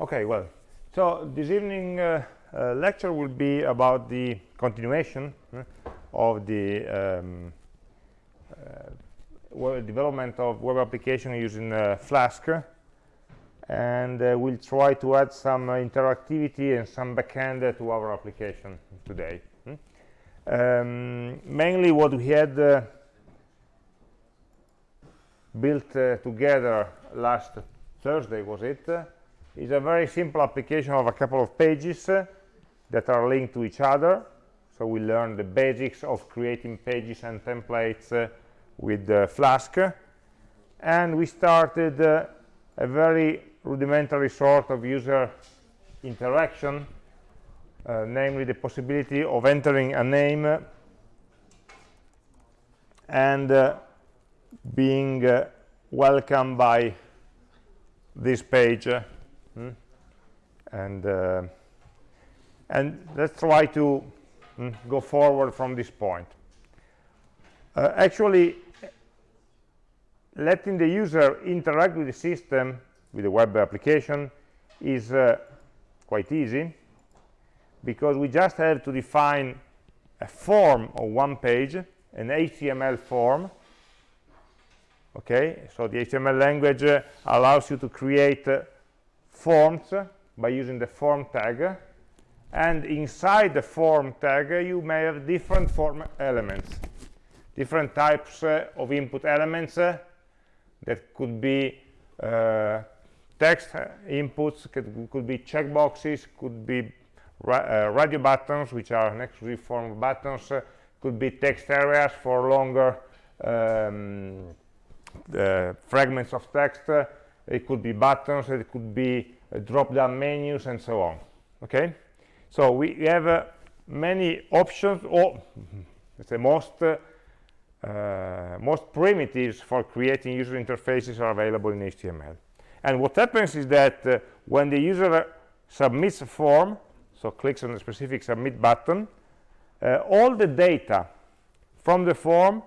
Okay, well, so this evening uh, uh, lecture will be about the continuation uh, of the um, uh, development of web application using uh, Flask and uh, we'll try to add some interactivity and some backend to our application today. Hmm? Um, mainly what we had built together last Thursday was it is a very simple application of a couple of pages uh, that are linked to each other so we learned the basics of creating pages and templates uh, with uh, Flask and we started uh, a very rudimentary sort of user interaction uh, namely the possibility of entering a name and uh, being welcomed by this page? And uh, and let's try to mm, go forward from this point. Uh, actually letting the user interact with the system with the web application is uh, quite easy because we just have to define a form of one page an HTML form okay? So the HTML language uh, allows you to create uh, forms by using the form tag and inside the form tag you may have different form elements different types uh, of input elements uh, that could be uh, text inputs could, could be checkboxes could be ra uh, radio buttons which are an exclusive form of buttons uh, could be text areas for longer um, fragments of text it could be buttons it could be uh, drop down menus and so on okay? So we have uh, many options or let's say most uh, most primitives for creating user interfaces are available in HTML and what happens is that when the user submits a form so clicks on the specific submit button uh, all the data from the form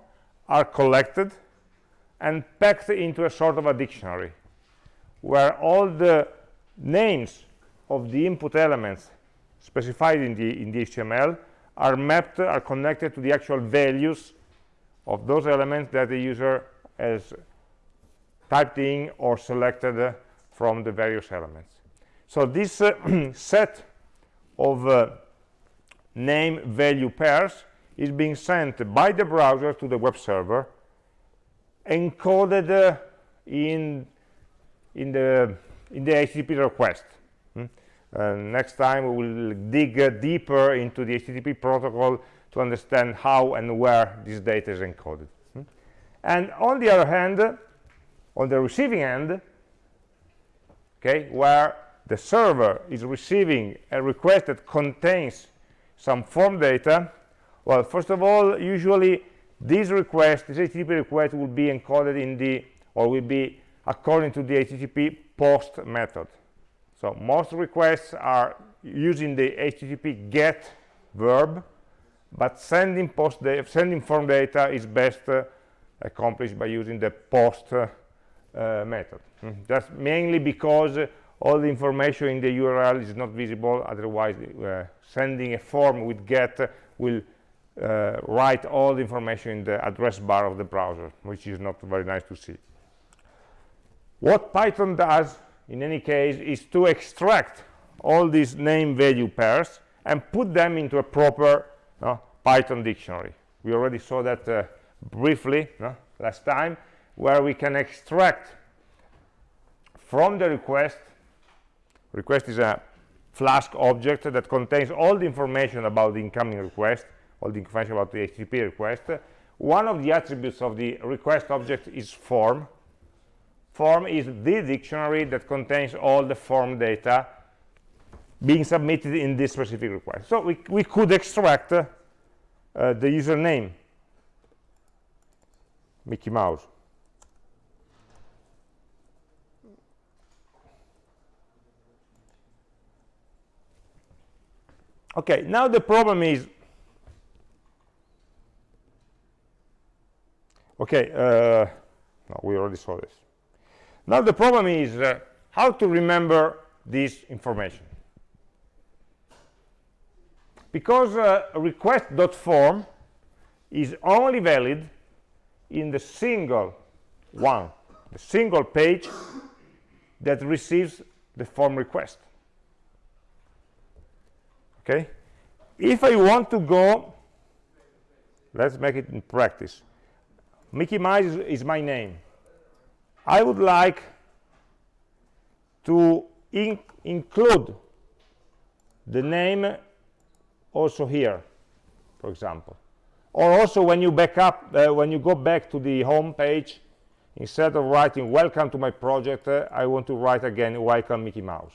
are collected and packed into a sort of a dictionary where all the names of the input elements specified in the in the html are mapped are connected to the actual values of those elements that the user has typed in or selected from the various elements. So this uh, set of uh, name value pairs is being sent by the browser to the web server encoded uh, in in the in the http request hmm? uh, next time we will dig uh, deeper into the http protocol to understand how and where this data is encoded hmm? and on the other hand on the receiving end okay where the server is receiving a request that contains some form data well first of all usually this request this http request will be encoded in the or will be according to the http post method. So most requests are using the http get verb but sending post sending form data is best uh, accomplished by using the post uh, uh, method. Mm. that's mainly because all the information in the url is not visible otherwise uh, sending a form with get will uh, write all the information in the address bar of the browser which is not very nice to see what python does in any case is to extract all these name value pairs and put them into a proper python dictionary. We already saw that uh, briefly last time where we can extract from the request request is a flask object that contains all the information about the incoming request all the information about the http request. One of the attributes of the request object is form form is the dictionary that contains all the form data being submitted in this specific request. So we, we could extract uh, uh, the username Mickey Mouse. Okay now the problem is okay uh, no, we already saw this now the problem is uh, how to remember this information? Because uh, request.form is only valid in the single one the single page that receives the form request. Okay? If i want to go let's make it in practice. Mickey mouse is, is my name i would like to in include the name also here for example. Or also when you back up uh, when you go back to the home page instead of writing welcome to my project uh, i want to write again welcome mickey mouse.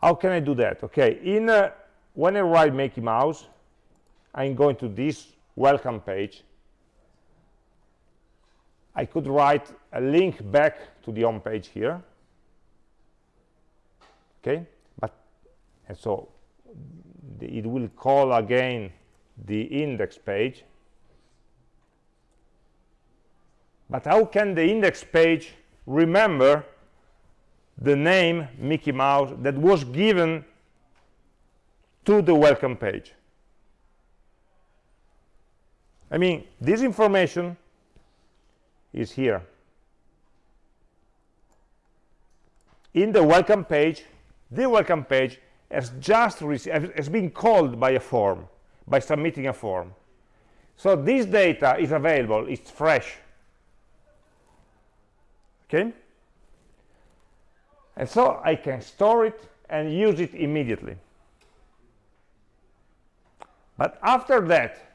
How can i do that? Okay in uh, when i write mickey mouse i'm going to this welcome page i could write a link back to the home page here. Okay but and so the, it will call again the index page. But how can the index page remember the name Mickey Mouse that was given to the welcome page? I mean this information is here. In the welcome page the welcome page has just has been called by a form by submitting a form. So this data is available it's fresh. Okay? And so I can store it and use it immediately. But after that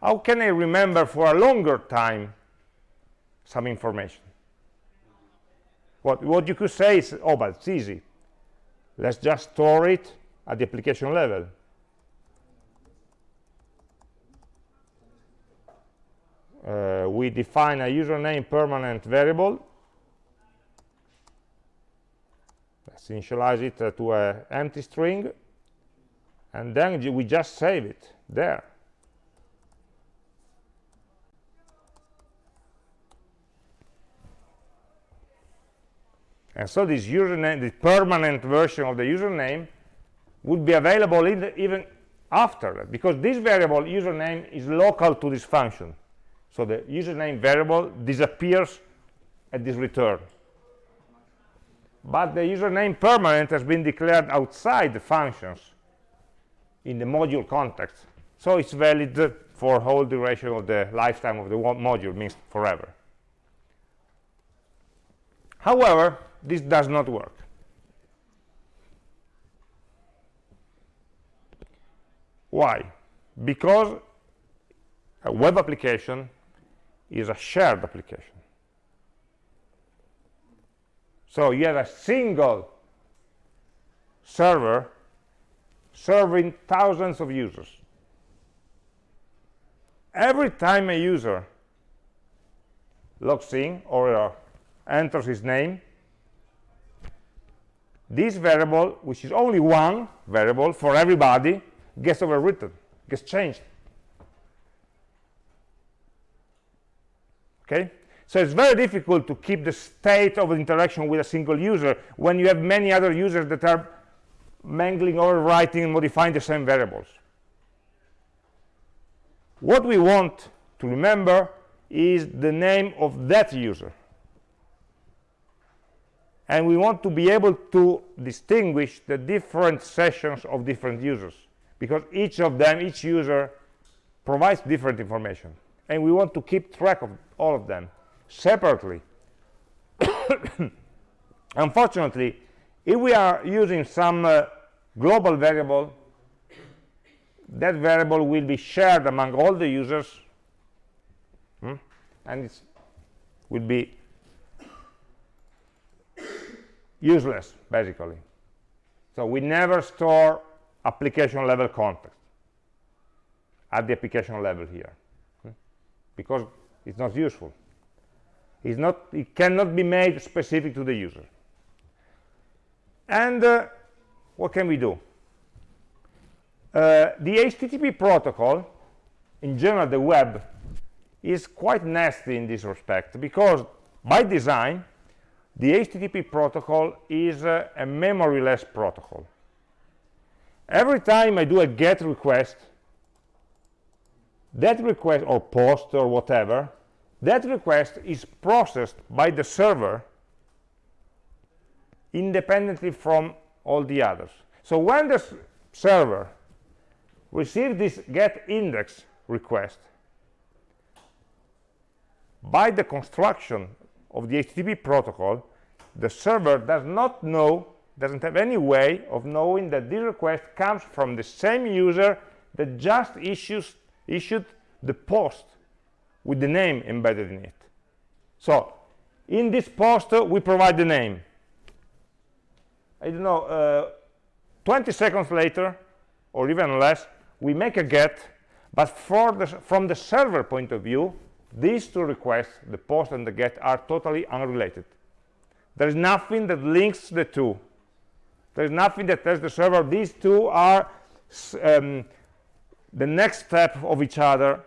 how can I remember for a longer time some information. What what you could say is oh but it's easy. Let's just store it at the application level. Uh, we define a username permanent variable. Let's initialize it uh, to an empty string. And then we just save it there and so this username the permanent version of the username would be available even after that because this variable username is local to this function. So the username variable disappears at this return. But the username permanent has been declared outside the functions in the module context. So it's valid for whole duration of the lifetime of the module means forever. However this does not work. Why? Because a web application is a shared application. So you have a single server serving thousands of users. Every time a user logs in or uh, enters his name this variable which is only one variable for everybody gets overwritten gets changed. Okay? So it's very difficult to keep the state of interaction with a single user when you have many other users that are mangling overwriting and modifying the same variables. What we want to remember is the name of that user and we want to be able to distinguish the different sessions of different users because each of them each user provides different information and we want to keep track of all of them separately unfortunately if we are using some uh, global variable that variable will be shared among all the users hmm? and it will be useless basically. So we never store application level context at the application level here hmm? because it's not useful. It's not it cannot be made specific to the user. And uh, what can we do? Uh, the http protocol in general the web is quite nasty in this respect because by design the HTTP protocol is uh, a memoryless protocol. Every time I do a GET request, that request, or POST or whatever, that request is processed by the server independently from all the others. So when the server receives this get index request, by the construction of the HTTP protocol, the server does not know, doesn't have any way of knowing that this request comes from the same user that just issues, issued the post with the name embedded in it. So in this post, uh, we provide the name. I don't know, uh, 20 seconds later, or even less, we make a get, but the, from the server point of view, these two requests, the post and the get, are totally unrelated. There is nothing that links the two. There is nothing that tells the server these two are um, the next step of each other.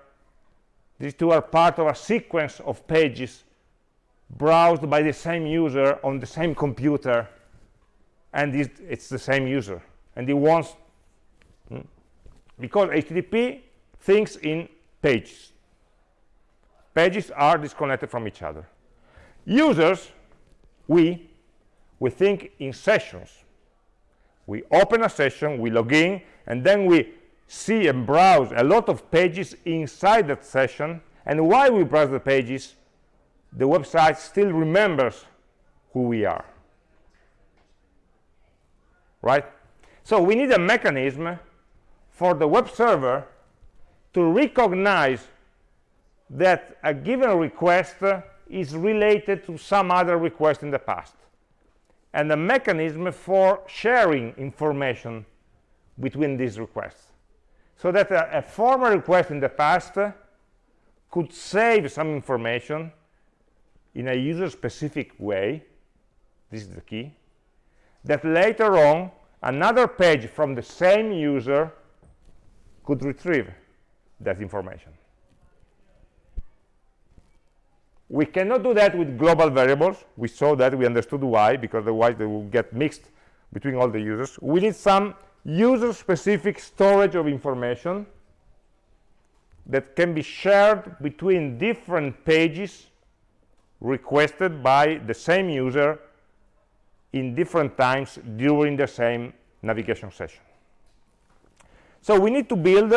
These two are part of a sequence of pages browsed by the same user on the same computer and it's the same user and he wants hmm, because HTTP thinks in pages pages are disconnected from each other. Users we we think in sessions. We open a session we log in and then we see and browse a lot of pages inside that session. And while we browse the pages the website still remembers who we are. Right? So we need a mechanism for the web server to recognize that a given request is related to some other request in the past. And a mechanism for sharing information between these requests. So that a, a former request in the past could save some information in a user specific way. This is the key. That later on another page from the same user could retrieve that information we cannot do that with global variables. We saw that we understood why because otherwise they will get mixed between all the users. We need some user specific storage of information that can be shared between different pages requested by the same user in different times during the same navigation session. So we need to build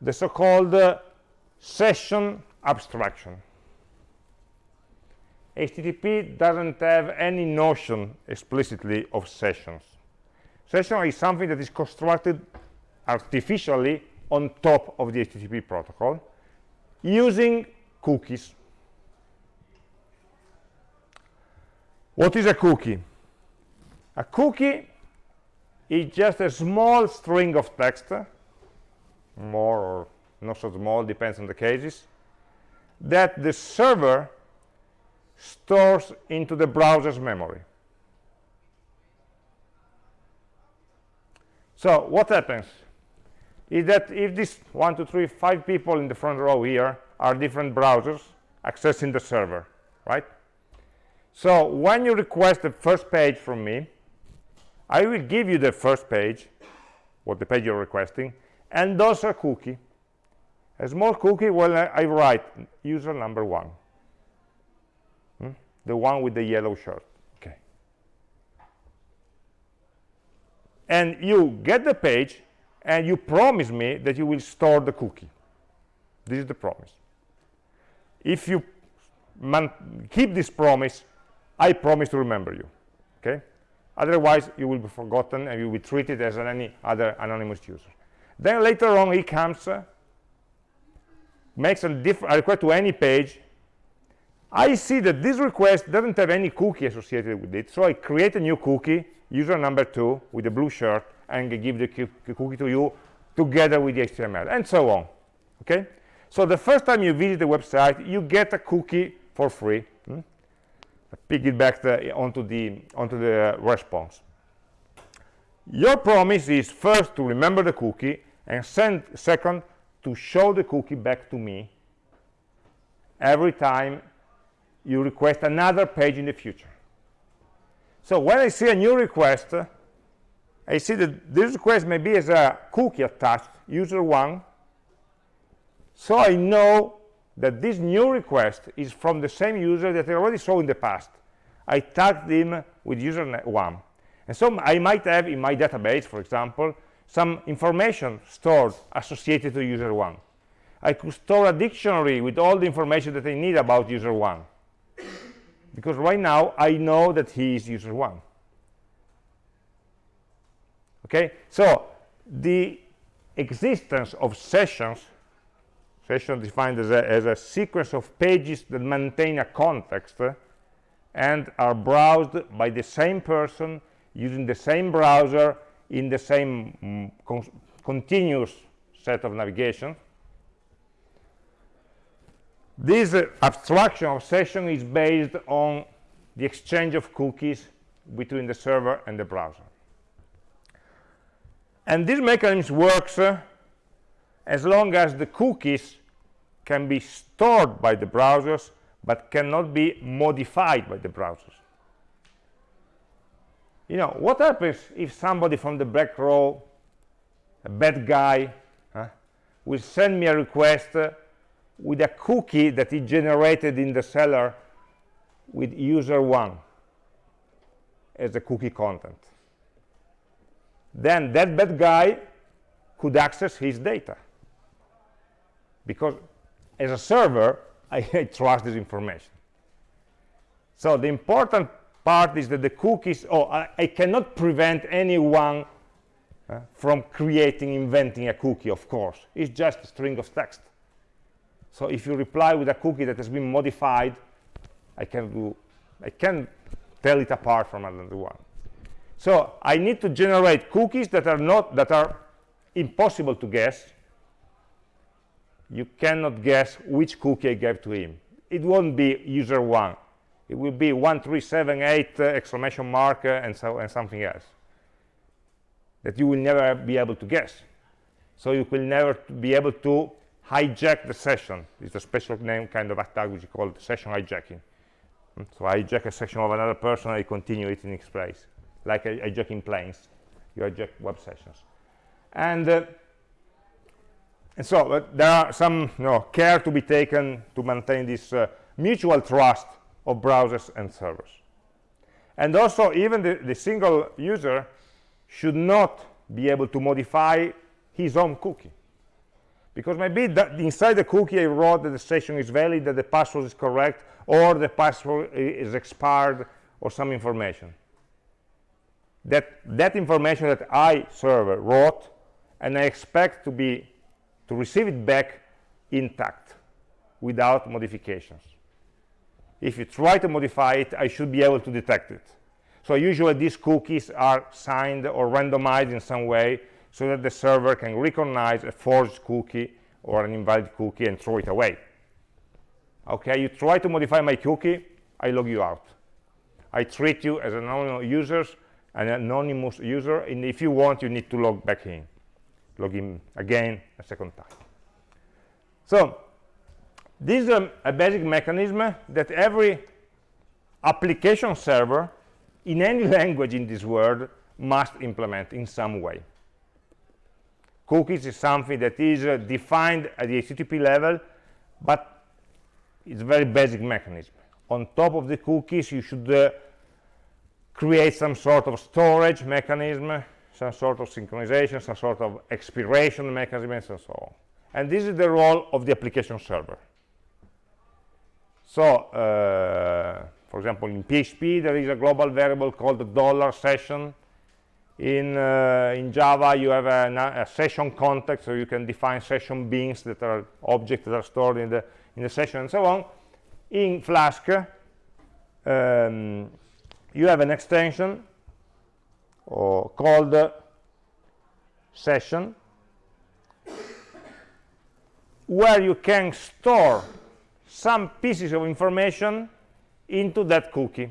the so-called uh, session abstraction. HTTP doesn't have any notion explicitly of sessions. Session is something that is constructed artificially on top of the HTTP protocol using cookies. What is a cookie? A cookie is just a small string of text more or not so small depends on the cases that the server stores into the browser's memory. So what happens is that if these one two three five people in the front row here are different browsers accessing the server right? So when you request the first page from me i will give you the first page what the page you're requesting and those are cookie a small cookie well i, write user number one hmm? the one with the yellow shirt okay and you get the page and you promise me that you will store the cookie this is the promise if you keep this promise I promise to remember you. Okay? Otherwise, you will be forgotten and you will be treated as any other anonymous user. Then later on, he comes, uh, makes a, a request to any page. I see that this request doesn't have any cookie associated with it, so I create a new cookie, user number two, with a blue shirt, and give the cookie to you together with the HTML, and so on. Okay? So the first time you visit the website, you get a cookie for free. Hmm? piggyback the, onto the onto the response your promise is first to remember the cookie and send, second to show the cookie back to me every time you request another page in the future. So when I see a new request I see that this request maybe has a cookie attached user one. So I know that this new request is from the same user that I already saw in the past. I tagged him with user one. And so I might have in my database, for example, some information stored associated to user one. I could store a dictionary with all the information that I need about user one. Because right now, I know that he is user one. Okay, so the existence of sessions, session defined as a, as a sequence of pages that maintain a context uh, and are browsed by the same person using the same browser in the same mm, con continuous set of navigation. This uh, abstraction of session is based on the exchange of cookies between the server and the browser. And this mechanism works uh, as long as the cookies can be stored by the browsers but cannot be modified by the browsers you know what happens if somebody from the back row a bad guy huh, will send me a request uh, with a cookie that he generated in the seller with user one as the cookie content. Then that bad guy could access his data. Because as a server I, I trust this information. So the important part is that the cookies oh I, I cannot prevent anyone uh, from creating inventing a cookie of course. It's just a string of text. So if you reply with a cookie that has been modified I can do I can tell it apart from another one. So I need to generate cookies that are not that are impossible to guess. You cannot guess which cookie I gave to him. It won't be user one it will be 1378 uh, exclamation mark uh, and so and something else that you will never be able to guess. So you will never be able to hijack the session. It's a special name kind of attack which is called session hijacking. Hmm? so I hijack a session of another person I continue it in its place. Like hijacking planes. You hijack web sessions. And uh, and so there are some you know, care to be taken to maintain this uh, mutual trust of browsers and servers. And also even the, the single user should not be able to modify his own cookie. Because maybe inside the cookie I wrote that the session is valid, that the password is correct, or the password is expired, or some information. That that information that I server wrote, and I expect to be to receive it back intact, without modifications if you try to modify it i should be able to detect it. So usually these cookies are signed or randomized in some way so that the server can recognize a forged cookie or an invalid cookie and throw it away. Okay you try to modify my cookie i log you out. I treat you as an anonymous user an anonymous user and if you want you need to log back in. Log in again a second time. So this is a, a basic mechanism that every application server in any language in this world must implement in some way. Cookies is something that is uh, defined at the http level but it's a very basic mechanism. On top of the cookies you should uh, create some sort of storage mechanism some sort of synchronization some sort of expiration mechanism and so on. And this is the role of the application server so uh, for example in php there is a global variable called dollar session. In uh, in java you have a, a, session context so you can define session beans that are objects that are stored in the in the session and so on. In flask um, you have an extension or called session where you can store some pieces of information into that cookie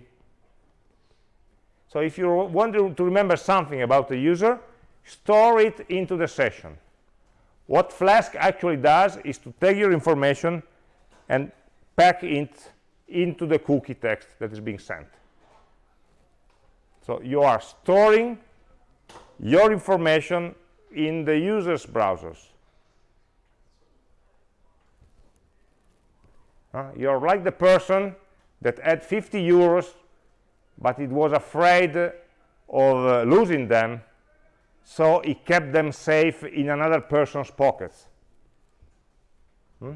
so if you want to remember something about the user store it into the session what flask actually does is to take your information and pack it into the cookie text that is being sent. So you are storing your information in the user's browsers. You're like the person that had 50 euros, but it was afraid of uh, losing them, so he kept them safe in another person's pockets. Hmm?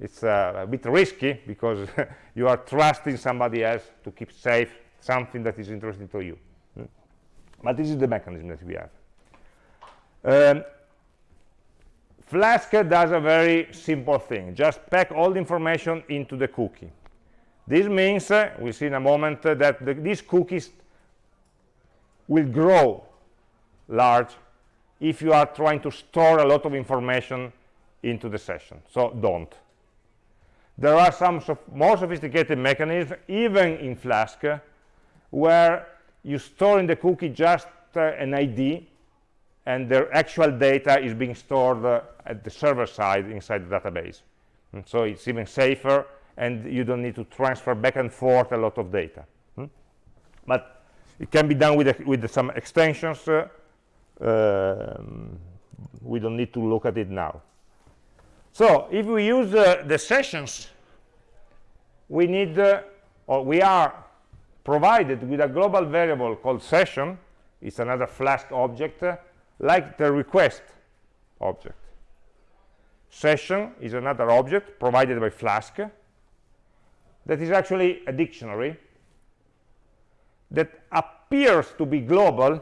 It's uh, a bit risky because you are trusting somebody else to keep safe something that is interesting to you. Hmm? But this is the mechanism that we have. Um, Flask does a very simple thing. Just pack all the information into the cookie. This means, uh, we'll see in a moment, uh, that the, these cookies will grow large if you are trying to store a lot of information into the session. So don't. There are some more sophisticated mechanisms, even in Flask, where you store in the cookie just uh, an ID and the actual data is being stored uh, at the server side inside the database. And so it's even safer and you don't need to transfer back and forth a lot of data. Hmm? But it can be done with, with some extensions. Uh, um, we don't need to look at it now. So if we use uh, the sessions, we need, uh, or we are provided with a global variable called session. It's another Flask object uh, like the request object. Session is another object provided by Flask that is actually a dictionary that appears to be global,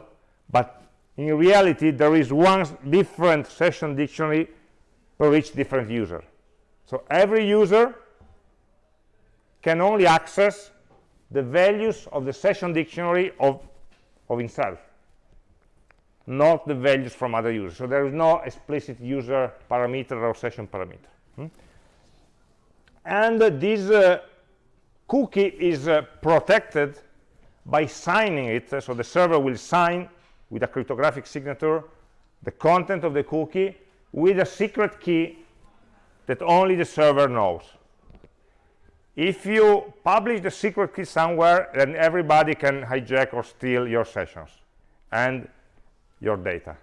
but in reality there is one different session dictionary per each different user. So every user can only access the values of the session dictionary of, of himself not the values from other users. So there is no explicit user parameter or session parameter. Hmm? And uh, this uh, cookie is uh, protected by signing it. So the server will sign with a cryptographic signature the content of the cookie with a secret key that only the server knows. If you publish the secret key somewhere, then everybody can hijack or steal your sessions. And your data.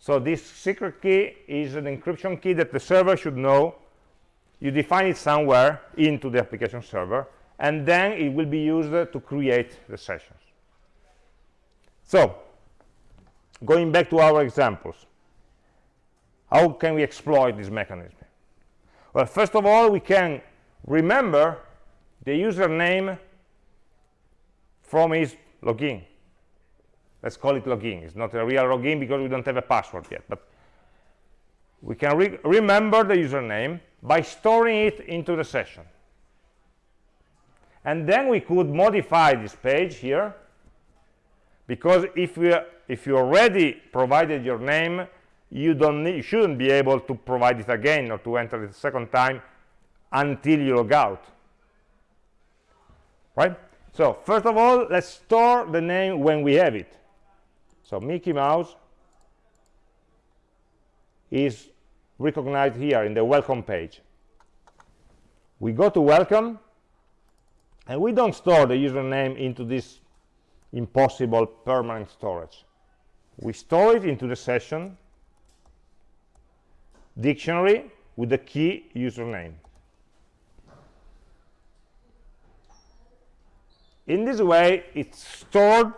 So this secret key is an encryption key that the server should know. You define it somewhere into the application server, and then it will be used to create the sessions. So, going back to our examples, how can we exploit this mechanism? Well, first of all, we can remember the username from his login let's call it login. It's not a real login because we don't have a password yet but we can re remember the username by storing it into the session. And then we could modify this page here because if we if you already provided your name you don't need, you shouldn't be able to provide it again or to enter it a second time until you log out. Right? So first of all let's store the name when we have it so Mickey Mouse is recognized here in the welcome page. We go to welcome, and we don't store the username into this impossible permanent storage. We store it into the session dictionary with the key username. In this way, it's stored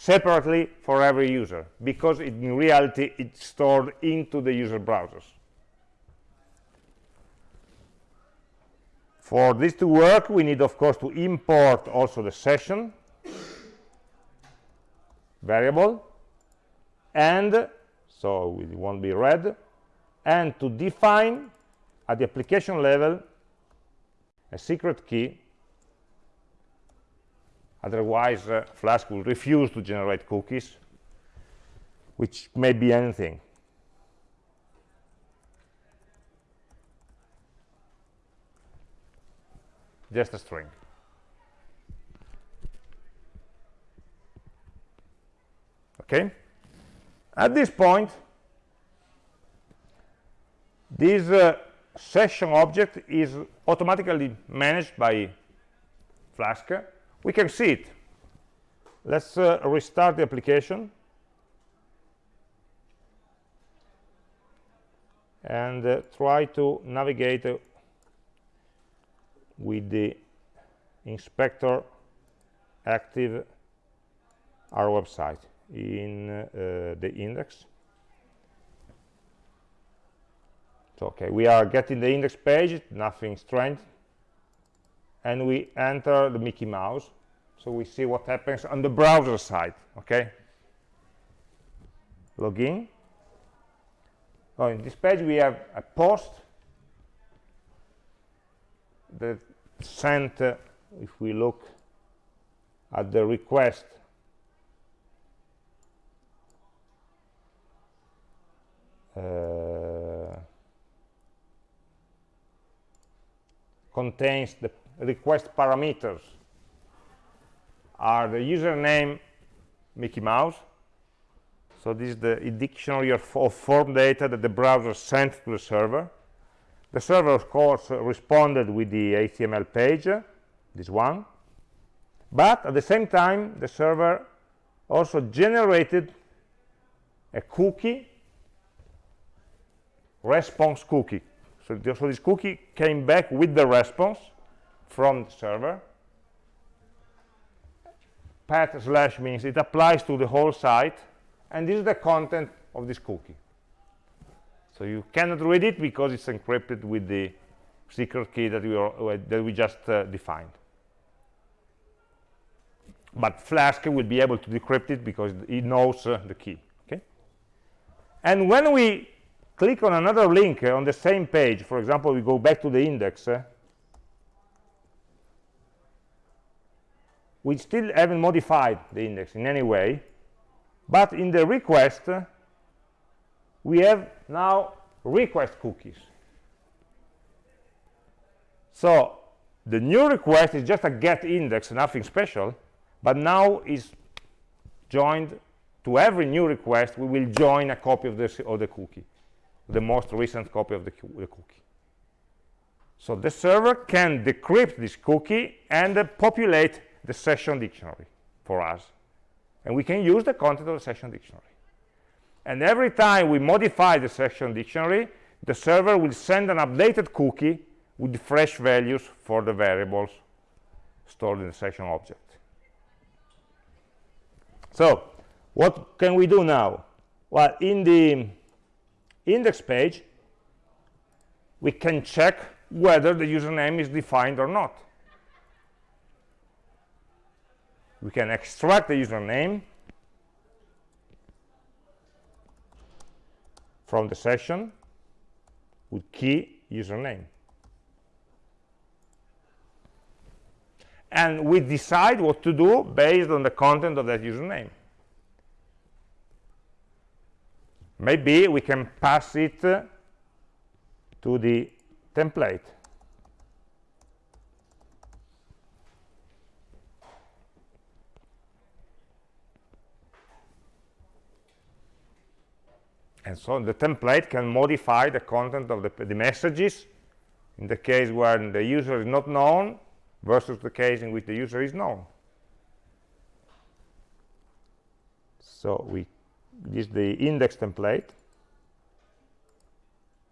separately for every user because it, in reality it's stored into the user browsers. For this to work, we need, of course, to import also the session variable, and so it won't be read, and to define at the application level a secret key Otherwise, uh, Flask will refuse to generate cookies, which may be anything. Just a string. Okay? At this point, this uh, session object is automatically managed by Flask, we can see it. Let's uh, restart the application. And uh, try to navigate uh, with the inspector active our website in uh, the index. So, okay, we are getting the index page, nothing strange. And we enter the Mickey Mouse. So we see what happens on the browser side, okay? Login. Oh, in this page we have a post that sent, uh, if we look at the request uh, contains the request parameters are the username Mickey Mouse. So this is the dictionary of, of, form data that the browser sent to the server. The server, of course, uh, responded with the HTML page, this one. But at the same time, the server also generated a cookie, response cookie. So, so this cookie came back with the response from the server. Path slash means it applies to the whole site, and this is the content of this cookie. So you cannot read it because it's encrypted with the secret key that we, are, that we just uh, defined. But Flask will be able to decrypt it because it knows uh, the key. Okay? And when we click on another link uh, on the same page, for example, we go back to the index, we still haven't modified the index in any way. But in the request we have now request cookies. So the new request is just a get index nothing special but now is joined to every new request we will join a copy of this of the cookie the most recent copy of the, the cookie. So the server can decrypt this cookie and uh, populate the session dictionary for us. And we can use the content of the session dictionary. And every time we modify the session dictionary, the server will send an updated cookie with fresh values for the variables stored in the session object. So what can we do now? Well, in the index page, we can check whether the username is defined or not. We can extract the username from the session with key username. And we decide what to do based on the content of that username. Maybe we can pass it to the template. And so the template can modify the content of the, the messages in the case where the user is not known versus the case in which the user is known. So we this is the index template.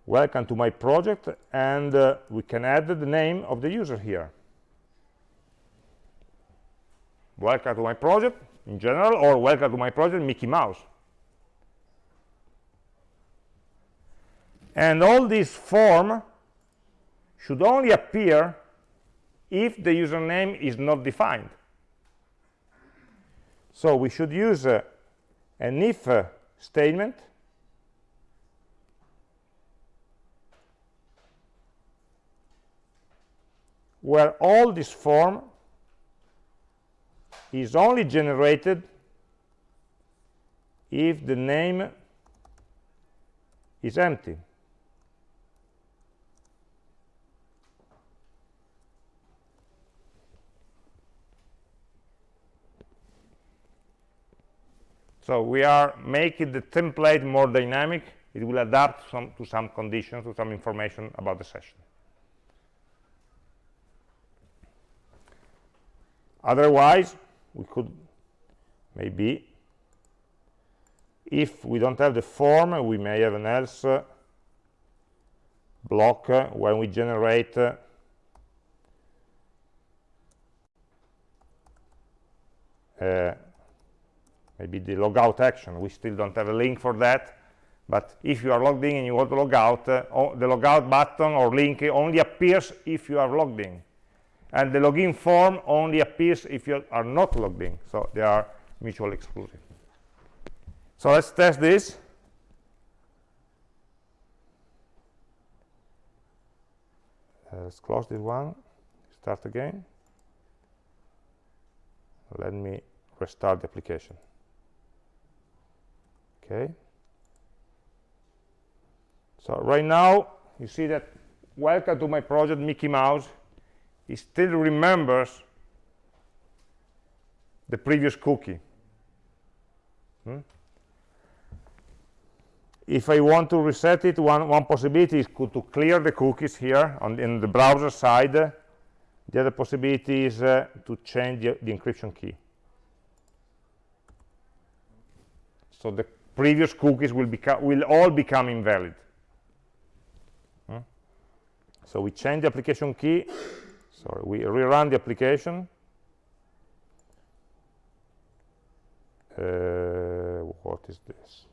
Welcome to my project and uh, we can add the name of the user here. Welcome to my project in general or welcome to my project Mickey Mouse and all this form should only appear if the username is not defined. So we should use uh, an if uh, statement. Where all this form is only generated if the name is empty So we are making the template more dynamic. It will adapt some, to some conditions, to some information about the session. otherwise we could maybe if we don't have the form we may have an else block uh, when we generate uh, uh, maybe the logout action we still don't have a link for that. But if you are logged in and you want to log out uh, the logout button or link only appears if you are logged in. And the login form only appears if you are not logged in. So they are mutually exclusive. So let's test this. Uh, let's close this one. Start again. Let me restart the application okay. So right now you see that welcome to my project Mickey Mouse. It still remembers the previous cookie. Hmm? if I want to reset it one, one possibility is to clear the cookies here on in the browser side. The other possibility is uh, to change the, the encryption key. So the previous cookies will become will all become invalid. Hmm? so we change the application key. Sorry we rerun the application. Uh, what is this?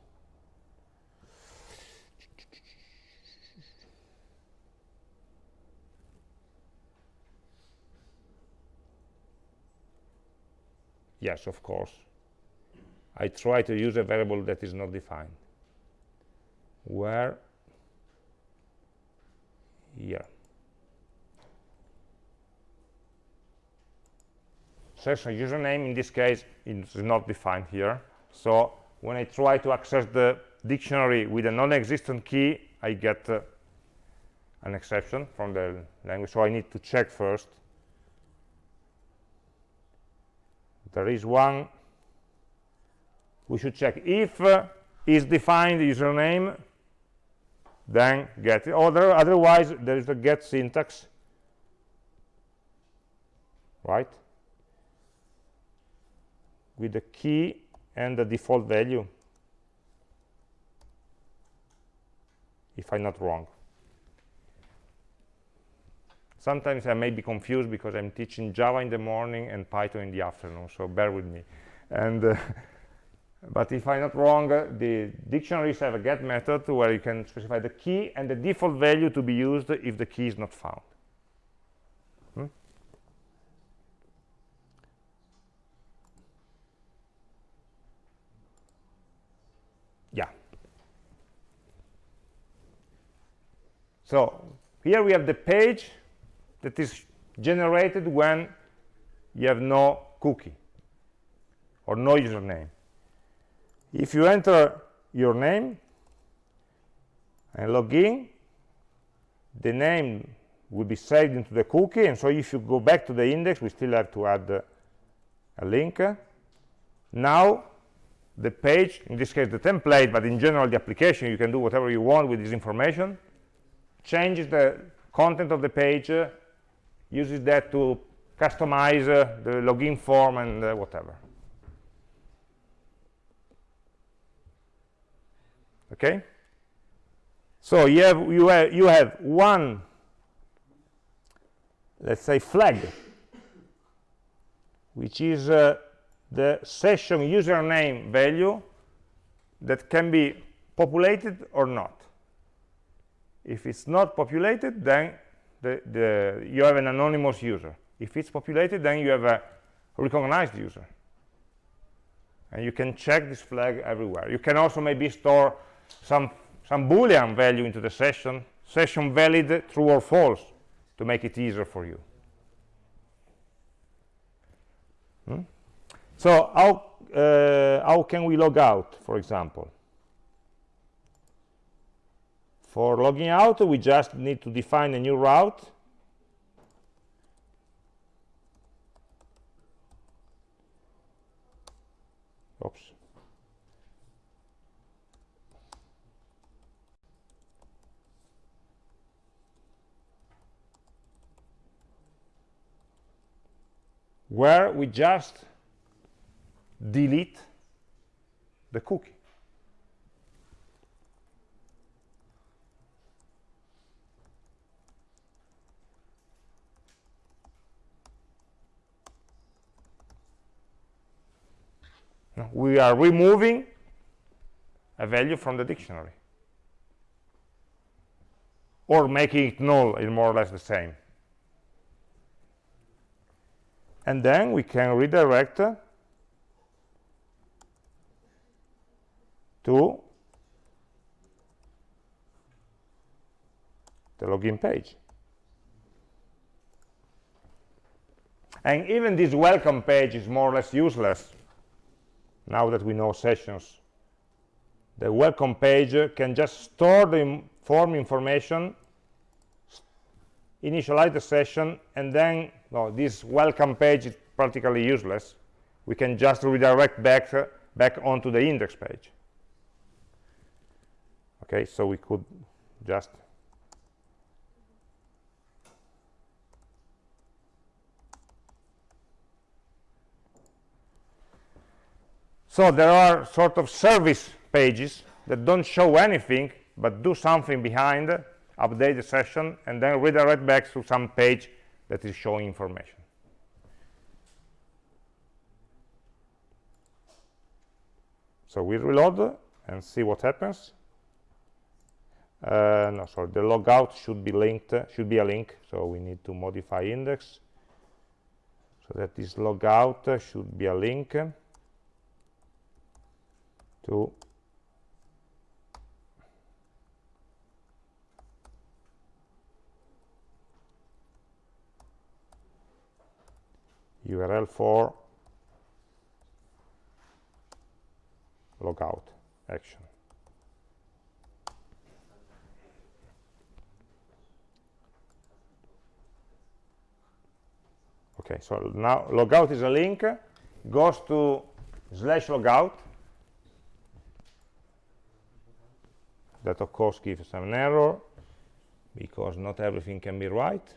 Yes of course I try to use a variable that is not defined. Where? Here. Session username. In this case is not defined here. So when I try to access the dictionary with a non-existent key I get uh, an exception from the language. So I need to check first. There is one we should check if uh, is defined username then get it. Other, otherwise there is the get syntax. Right? With the key and the default value. If I'm not wrong. Sometimes I may be confused because I'm teaching Java in the morning and Python in the afternoon so bear with me. And uh, but if I'm not wrong the dictionaries have a get method where you can specify the key and the default value to be used if the key is not found. Hmm? yeah. So here we have the page that is generated when you have no cookie or no username if you enter your name and log in the name will be saved into the cookie. And so if you go back to the index we still have to add uh, a link. Now the page in this case the template but in general the application you can do whatever you want with this information changes the content of the page uh, uses that to customize uh, the login form and uh, whatever okay? So you have you have you have one let's say flag which is uh, the session username value that can be populated or not. If it's not populated then the, the, you have an anonymous user. If it's populated then you have a recognized user. And you can check this flag everywhere. You can also maybe store some some boolean value into the session session valid true or false to make it easier for you. Hmm? so how uh, how can we log out for example? For logging out we just need to define a new route oops where we just delete the cookie. we are removing a value from the dictionary or making it null is more or less the same and then we can redirect to the login page. And even this welcome page is more or less useless now that we know sessions. The welcome page can just store the form information initialize the session and then no, this welcome page is practically useless. We can just redirect back uh, back onto the index page. Okay so we could just So there are sort of service pages that don't show anything, but do something behind, update the session, and then redirect back to some page that is showing information. So we reload and see what happens. Uh, no, sorry, the logout should be linked, should be a link, so we need to modify index so that this logout should be a link to URL for logout action. Okay, so now logout is a link, goes to slash logout, that of course gives an error because not everything can be right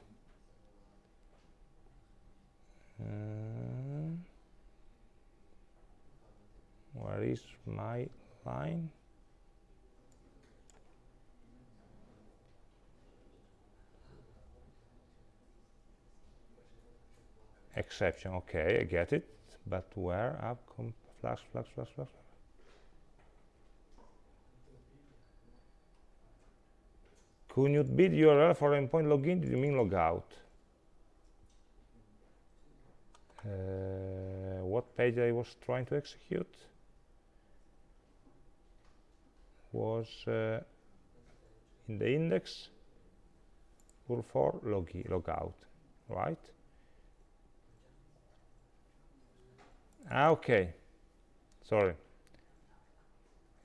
uh, where is my line? Exception okay i get it. But where up flash flash flash flash? When you bid URL for endpoint login, did you mean logout? Uh, what page I was trying to execute was uh, in the index URL for logi logout, right? Ah, okay. Sorry.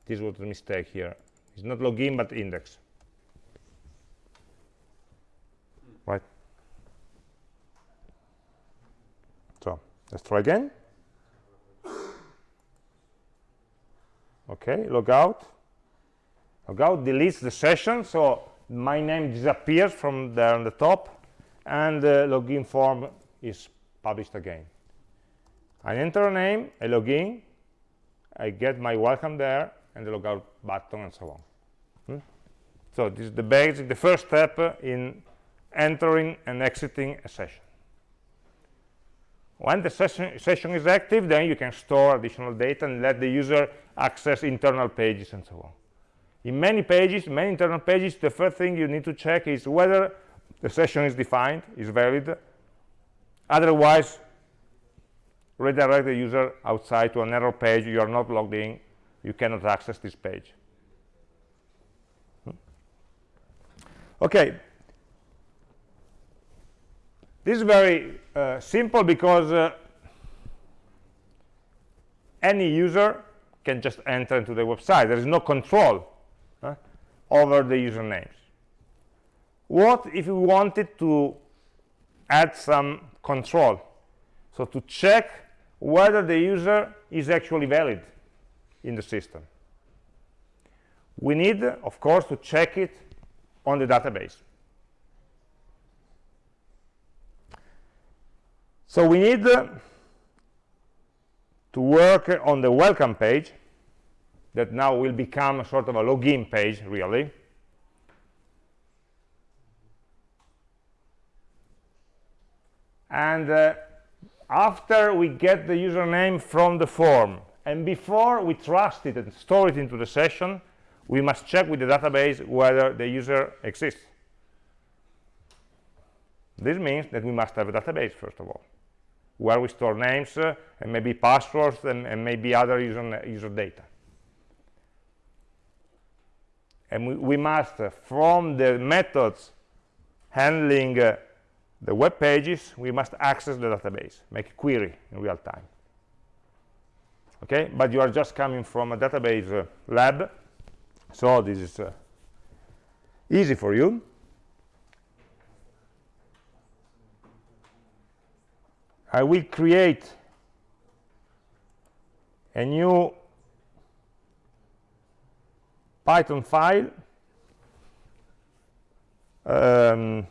This was a mistake here. It's not login, but index. right? So let's try again. Okay, logout. Logout deletes the session, so my name disappears from there on the top, and the login form is published again. I enter a name, I log in, I get my welcome there, and the logout button, and so on. Hmm? So this is the basic, the first step in entering and exiting a session. When the session, session is active, then you can store additional data and let the user access internal pages and so on. In many pages, many internal pages, the first thing you need to check is whether the session is defined, is valid. Otherwise, redirect the user outside to an error page. You are not logged in. You cannot access this page. Hmm? Okay, this is very uh, simple because uh, any user can just enter into the website. There is no control uh, over the usernames. What if we wanted to add some control? So to check whether the user is actually valid in the system. We need, of course, to check it on the database. So we need uh, to work on the welcome page that now will become a sort of a login page really. And uh, after we get the username from the form and before we trust it and store it into the session we must check with the database whether the user exists. This means that we must have a database first of all where we store names uh, and maybe passwords and, and maybe other user, user data. And we, we must uh, from the methods handling uh, the web pages we must access the database make a query in real time. Okay? But you are just coming from a database uh, lab so this is uh, easy for you I will create a new Python file um,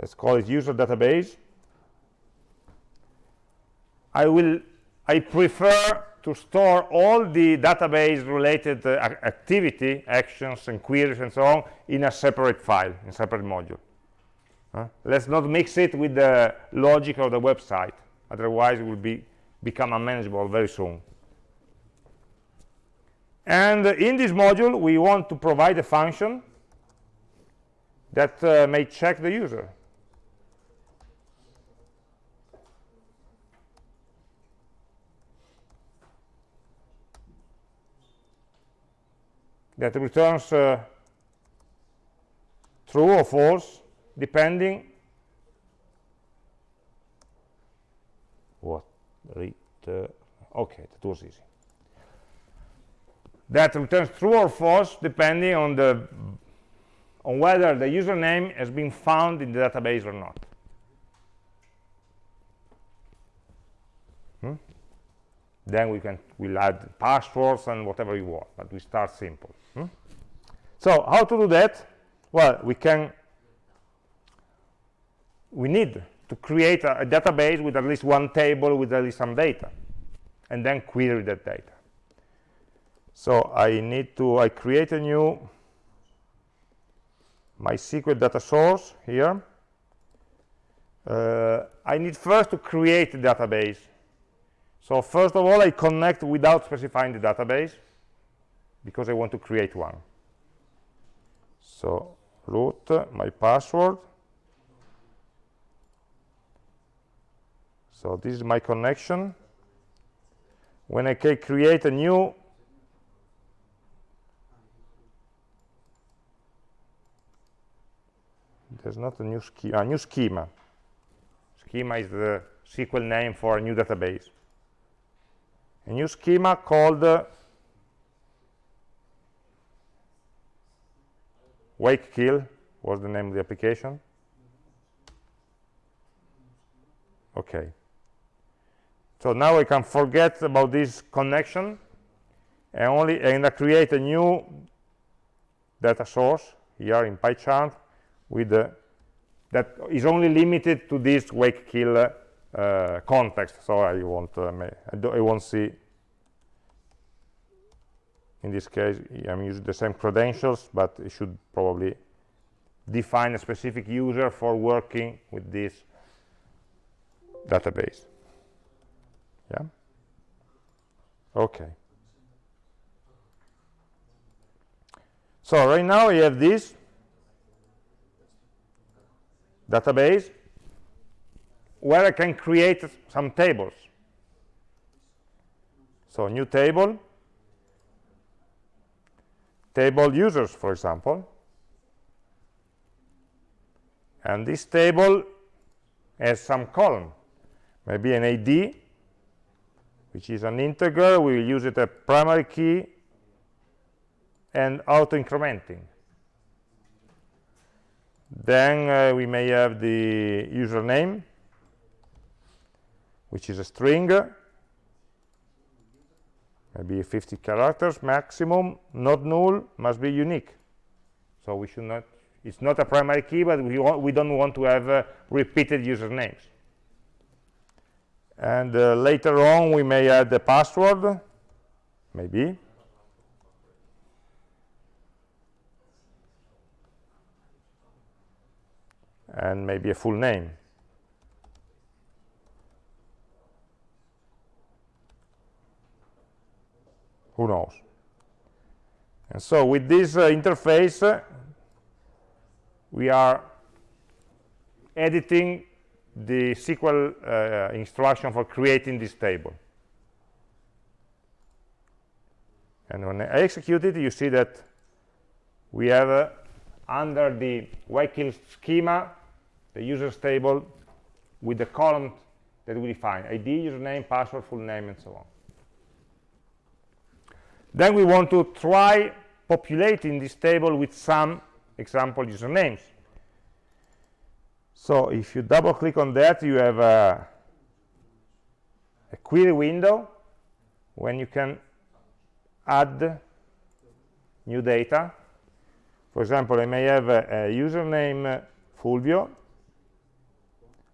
let's call it user database. I will I prefer to store all the database related uh, activity actions and queries and so on in a separate file in a separate module uh, let's not mix it with the logic of the website. Otherwise it will be become unmanageable very soon. And in this module we want to provide a function that uh, may check the user. That returns uh, true or false depending what return okay that was easy that returns true or false depending on the on whether the username has been found in the database or not hmm? then we can we'll add passwords and whatever you want but we start simple hmm? so how to do that well we can we need to create a, a, database with at least one table with at least some data and then query that data. So I need to I create a new MySQL data source here. Uh, I need first to create a database. So first of all I connect without specifying the database because I want to create one. So root my password so this is my connection. When I create a new there's not a new schema a new schema. Schema is the SQL name for a new database. A new schema called uh, wake kill was the name of the application. Okay so now I can forget about this connection and only and create a new data source here in PyCharm with uh, that is only limited to this wake kill uh, context. So I won't uh, I, I, won't see in this case I'm using the same credentials but it should probably define a specific user for working with this database yeah? Okay. So right now we have this database where I can create some tables. So new table, table users, for example. And this table has some column, maybe an ID, which is an integer. We will use it a primary key and auto-incrementing. Then uh, we may have the username, which is a string, maybe 50 characters maximum, not null, must be unique. So we should not it's not a primary key but we, want, we don't want to have uh, repeated usernames and uh, later on we may add the password. Maybe. And maybe a full name. Who knows? And so with this uh, interface uh, we are editing the SQL uh, instruction for creating this table and when I execute it you see that we have uh, under the Waykill schema the users table with the column that we define id username password full name and so on then we want to try populating this table with some example usernames. So if you double click on that, you have a, a query window when you can add new data. For example, I may have a, a username uh, Fulvio.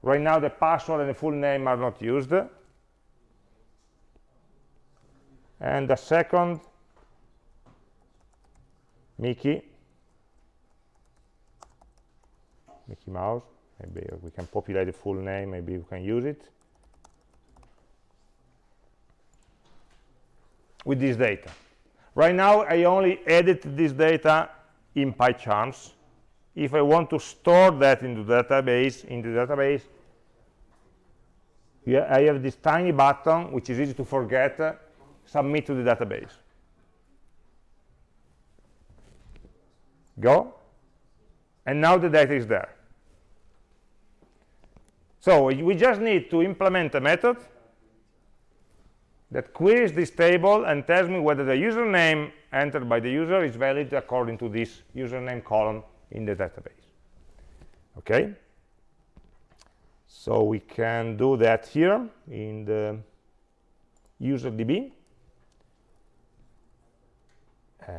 Right now, the password and the full name are not used. And the second Mickey, Mickey Mouse, maybe we can populate the full name, maybe we can use it. With this data. Right now, I only edit this data in PyCharms. If I want to store that into database, into the database, yeah, I have this tiny button, which is easy to forget, uh, submit to the database. go and now the data is there so we just need to implement a method that queries this table and tells me whether the username entered by the user is valid according to this username column in the database. Okay? So we can do that here in the userdb uh,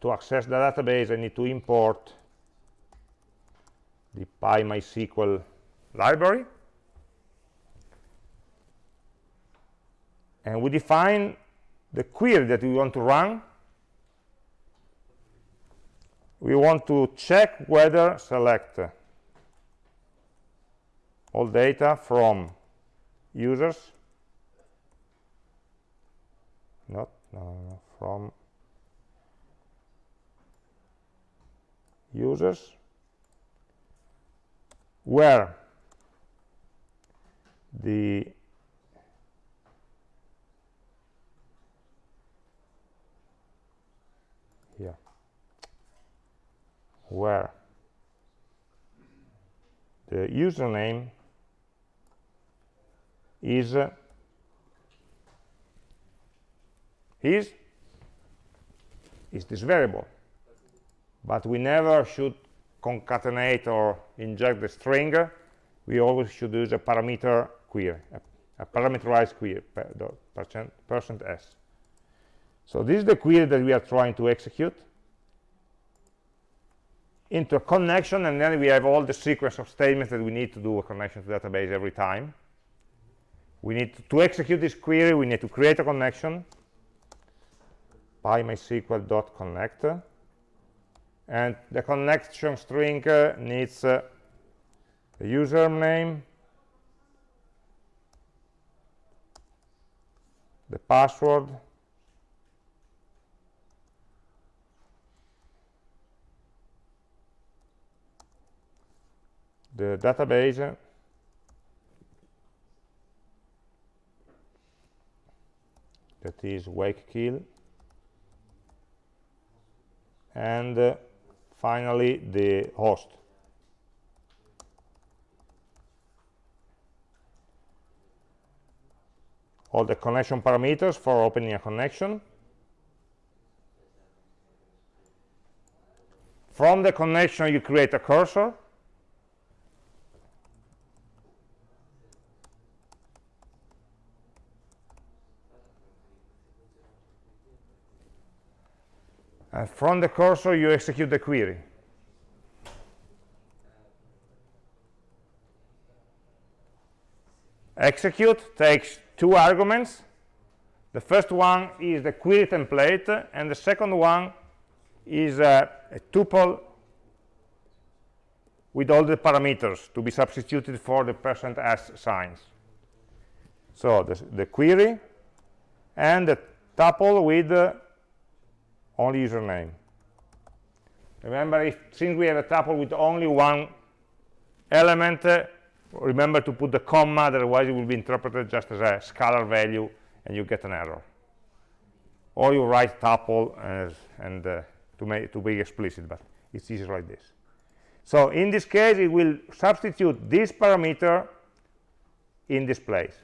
to access the database, I need to import the PyMySQL library. And we define the query that we want to run. We want to check whether select all data from users, not no, no, from users where the here where? The username is uh, is is this variable. But we never should concatenate or inject the string. We always should use a parameter query a, a parameterized query per, percent, percent s. So this is the query that we are trying to execute. Into a connection and then we have all the sequence of statements that we need to do a connection to database every time. We need to, to execute this query we need to create a connection. Pymysql.connect and the connection string uh, needs uh, the username the password. The database. That is Waykill and uh, finally the host all the connection parameters for opening a connection. From the connection, you create a cursor. And from the cursor, you execute the query. Execute takes two arguments. The first one is the query template and the second one is a, a tuple with all the parameters to be substituted for the percent %s signs. So the, the query and the tuple with uh, only username. Remember if since we have a tuple with only one element uh, remember to put the comma otherwise it will be interpreted just as a scalar value and you get an error. Or you write tuple as, and uh, to make to be explicit but it's easier like this. So in this case it will substitute this parameter in this place.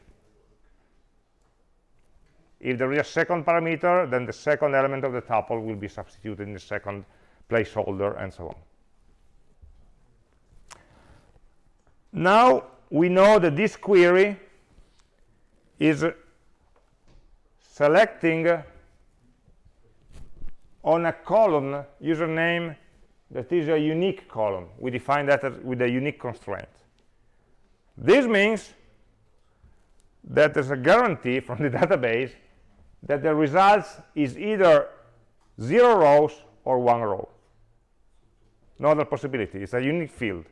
If there is a second parameter then the second element of the tuple will be substituted in the second placeholder and so on now we know that this query is selecting on a column username that is a unique column. We define that as with a unique constraint. This means that there's a guarantee from the database that the results is either zero rows or one row. No other possibility. It's a unique field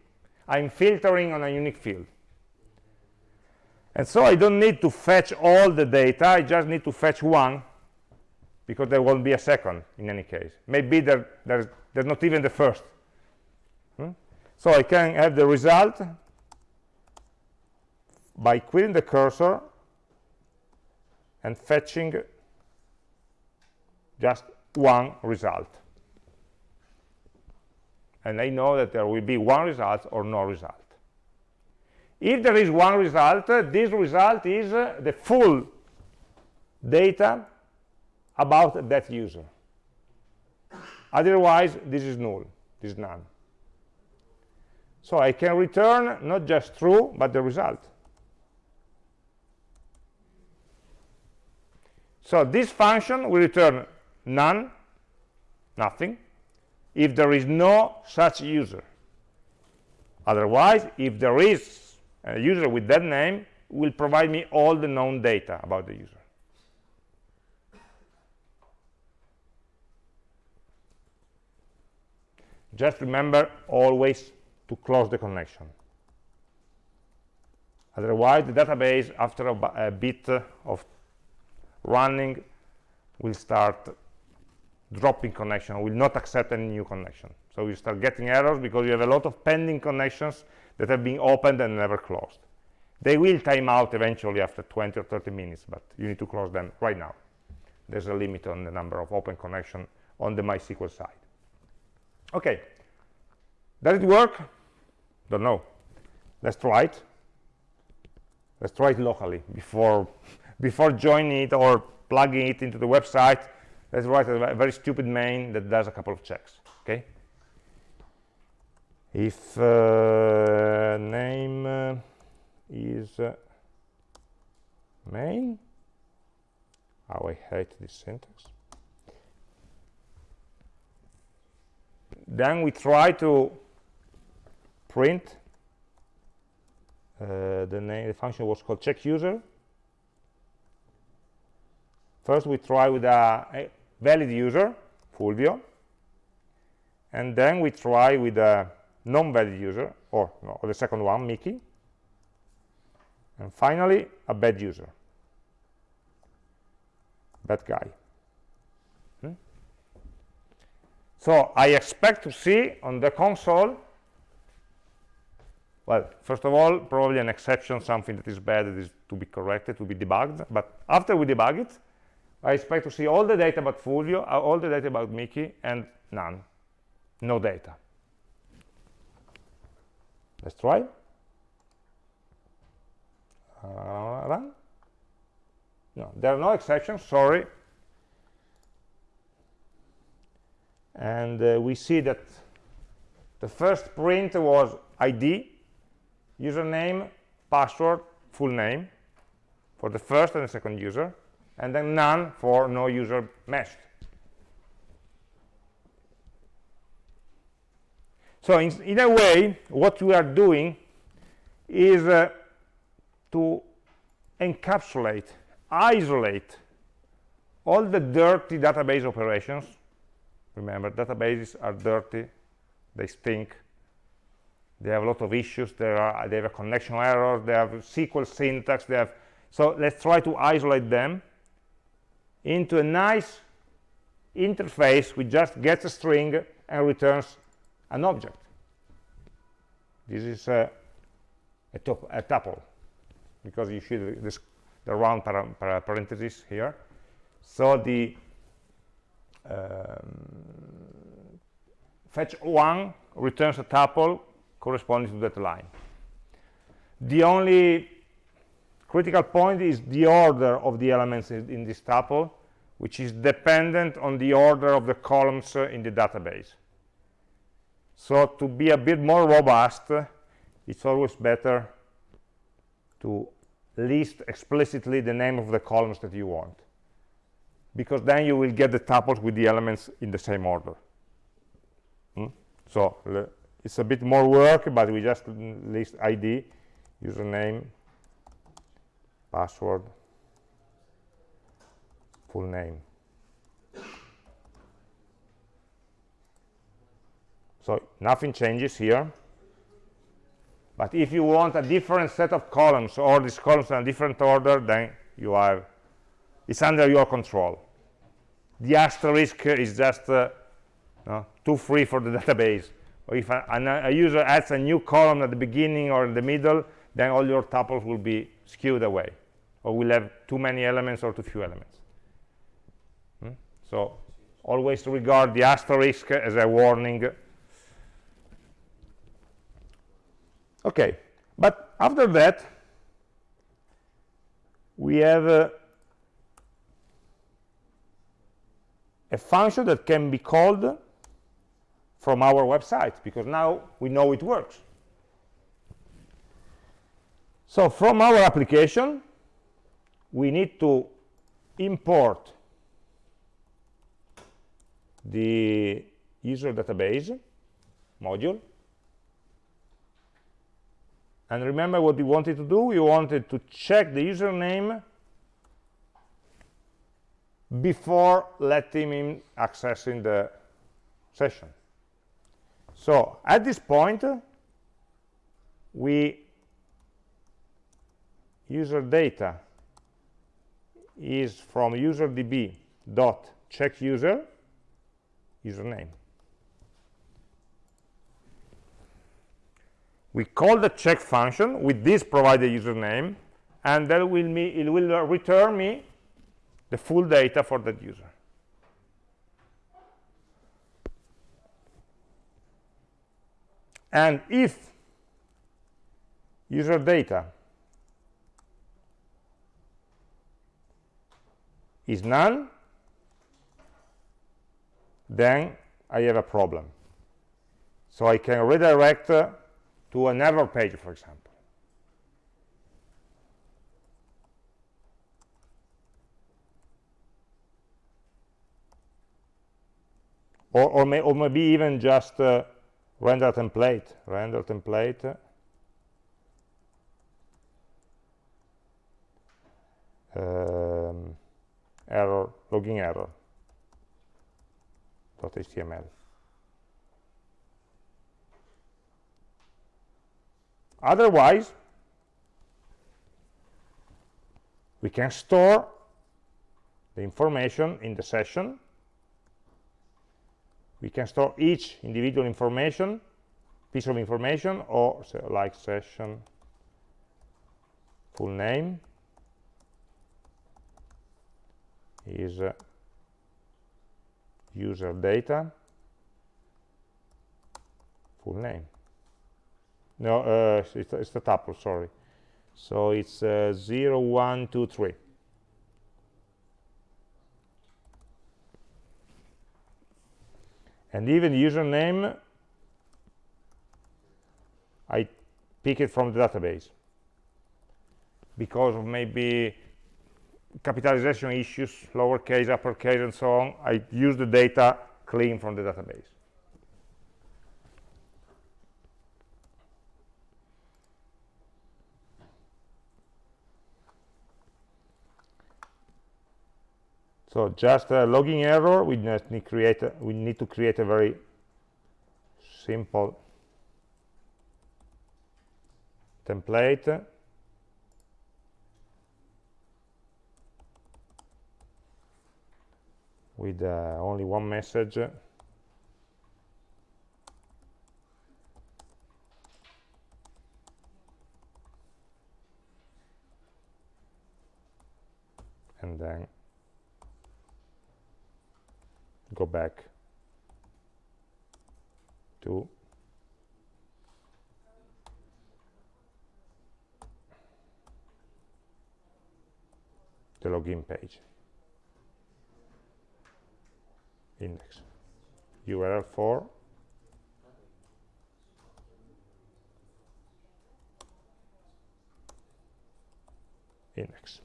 i'm filtering on a unique field. And so i don't need to fetch all the data i just need to fetch one because there won't be a second in any case. Maybe there, there's, there's not even the first. Hmm? so i can have the result by querying the cursor and fetching just one result and I know that there will be one result or no result. If there is one result this result is uh, the full data about that user. Otherwise this is null. This is none. So I can return not just true but the result. So this function will return none nothing if there is no such user. Otherwise if there is a user with that name will provide me all the known data about the user. Just remember always to close the connection. Otherwise the database after a, a bit of running will start dropping connection. Will not accept any new connection. So you start getting errors because you have a lot of pending connections that have been opened and never closed. They will time out eventually after 20 or 30 minutes but you need to close them right now. There's a limit on the number of open connection on the mysql side. Okay. Does it work? Don't know. Let's try it. Let's try it locally before before joining it or plugging it into the website let's write a very stupid main that does a couple of checks okay? If uh, name uh, is uh, main? Oh, I hate this syntax. Then we try to print uh, the name the function was called check user. First we try with a valid user, Fulvio, and then we try with a non-valid user, or, no, or the second one, Mickey, and finally a bad user, bad guy. Hmm? So I expect to see on the console, well, first of all, probably an exception, something that is bad that is to be corrected, to be debugged, but after we debug it, I expect to see all the data about Fulvio, uh, all the data about Mickey, and none. No data. Let's try. Uh, run. No, there are no exceptions, sorry. And uh, we see that the first print was ID, username, password, full name for the first and the second user and then none for no user meshed. So in, in a way, what we are doing is uh, to encapsulate isolate all the dirty database operations remember databases are dirty they stink they have a lot of issues are they have a connection error they have sql syntax they have so let's try to isolate them into a nice interface which just gets a string and returns an object. This is a, a, a tuple because you see this, the round parentheses here. So the um, fetch one returns a tuple corresponding to that line. The only critical point is the order of the elements in this tuple which is dependent on the order of the columns uh, in the database so to be a bit more robust it's always better to list explicitly the name of the columns that you want because then you will get the tuples with the elements in the same order hmm? so it's a bit more work but we just list id username password full name. So nothing changes here. But if you want a different set of columns or these columns in a different order then you have it's under your control. The asterisk is just uh, no, too free for the database. Or if a, a, user adds a new column at the beginning or in the middle then all your tuples will be skewed away or we'll have too many elements or too few elements. Hmm? so always regard the asterisk as a warning. Okay but after that we have uh, a function that can be called from our website because now we know it works. So from our application we need to import the user database module. And remember what we wanted to do? We wanted to check the username before letting him accessing the session. So at this point we user data is from userdb dot check user username. We call the check function with this provided username and that will me it will return me the full data for that user. And if user data is none then I have a problem. So I can redirect uh, to another page for example. Or, or, may, or maybe even just uh, render template render template. Um, error logging error. Dot .html otherwise we can store the information in the session. We can store each individual information piece of information or like session full name is uh, user data full name. No uh, it's, it's the tuple sorry. So it's uh, 0 1 2 3 and even username I pick it from the database. Because of maybe capitalization issues, lowercase, uppercase, and so on. I use the data clean from the database. So just a logging error, we need create a, we need to create a very simple template with uh, only one message. And then go back to the login page index. Url for index.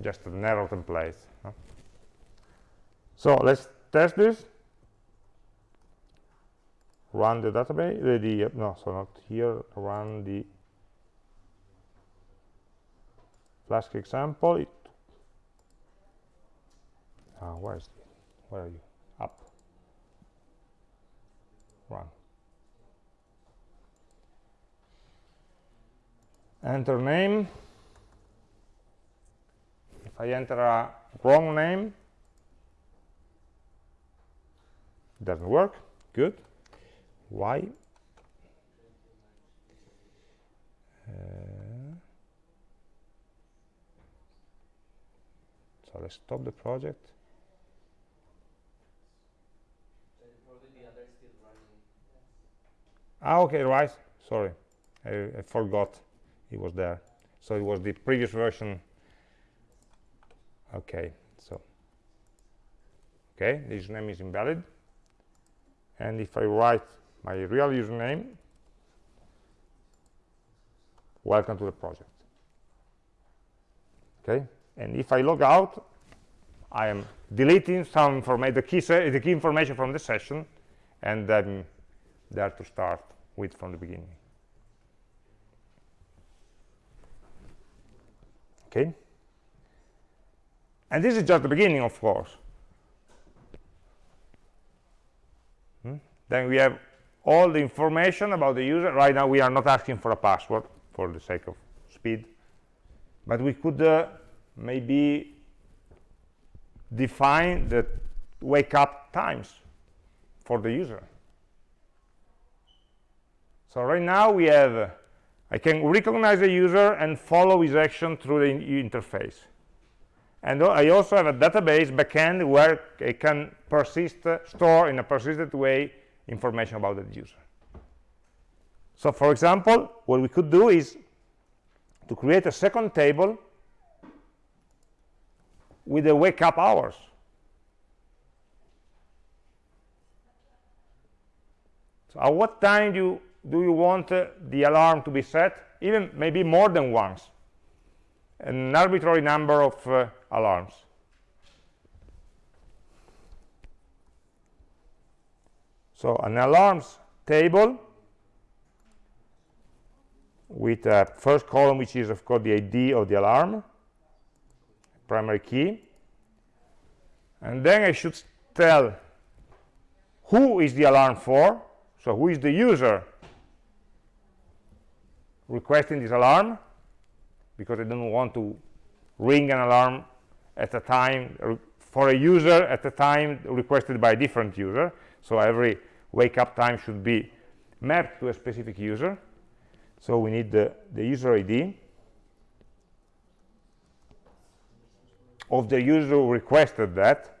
Just a narrow template huh? so let's test this. Run the database the, the uh, no so not here run the flask example. it uh, where is it where are you? Up. Run. Enter name. If I enter a wrong name doesn't work. Good. Why? Uh, so let's stop the project ah okay right. Sorry. I, I forgot it was there. So it was the previous version. Okay so. Okay the username is invalid. And if I write my real username welcome to the project. Okay and if I log out I am deleting some information the key the key information from the session and then there to start with from the beginning. Okay? And this is just the beginning of course. Hmm? then we have all the information about the user. Right now we are not asking for a password for the sake of speed. But we could uh, maybe define the wake up times for the user so right now we have I can recognize the user and follow his action through the interface and I also have a database backend where I can persist, store in a persistent way information about the user. So for example, what we could do is to create a second table with the wake up hours. So at what time do you, do you want uh, the alarm to be set? Even maybe more than once. An arbitrary number of uh, alarms. So an alarms table with a first column which is of course the ID of the alarm, primary key. And then I should tell who is the alarm for, so who is the user requesting this alarm, because I don't want to ring an alarm at a time for a user at a time requested by a different user. So every wake up time should be mapped to a specific user. So we need the, the user ID of the user who requested that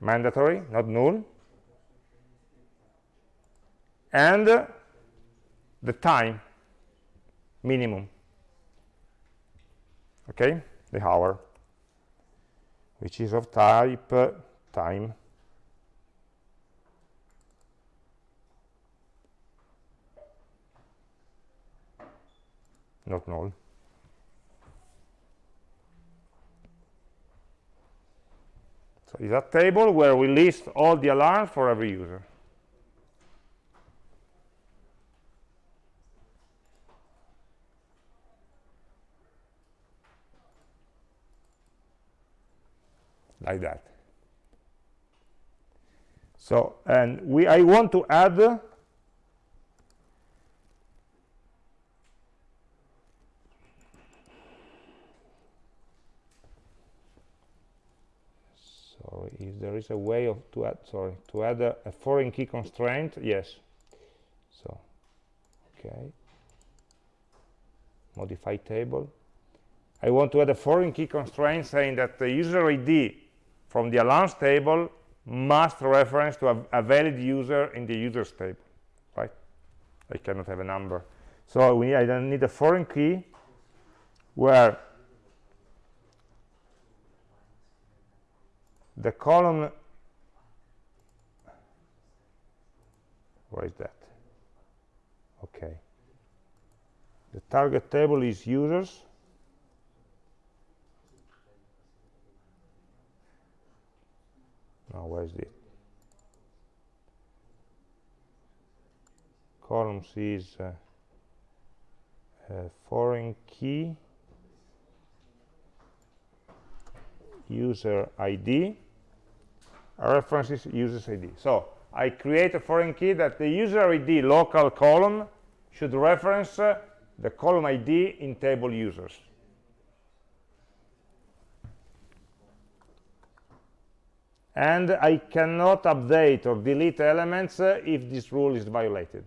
mandatory not null and the time minimum okay? The hour which is of type uh, time. Not null. So it's a table where we list all the alarms for every user like that. So and we i want to add sorry if there is a way of to add sorry to add a, a foreign key constraint yes. So okay. Modify table. I want to add a foreign key constraint saying that the user ID from the alarms table must reference to a, a, valid user in the users table, right? I cannot have a number. So we, I don't need a foreign key where the column, where is that? Okay. The target table is users now is it columns is uh, foreign key. User ID references users ID so I create a foreign key that the user ID local column should reference uh, the column ID in table users and I cannot update or delete elements uh, if this rule is violated.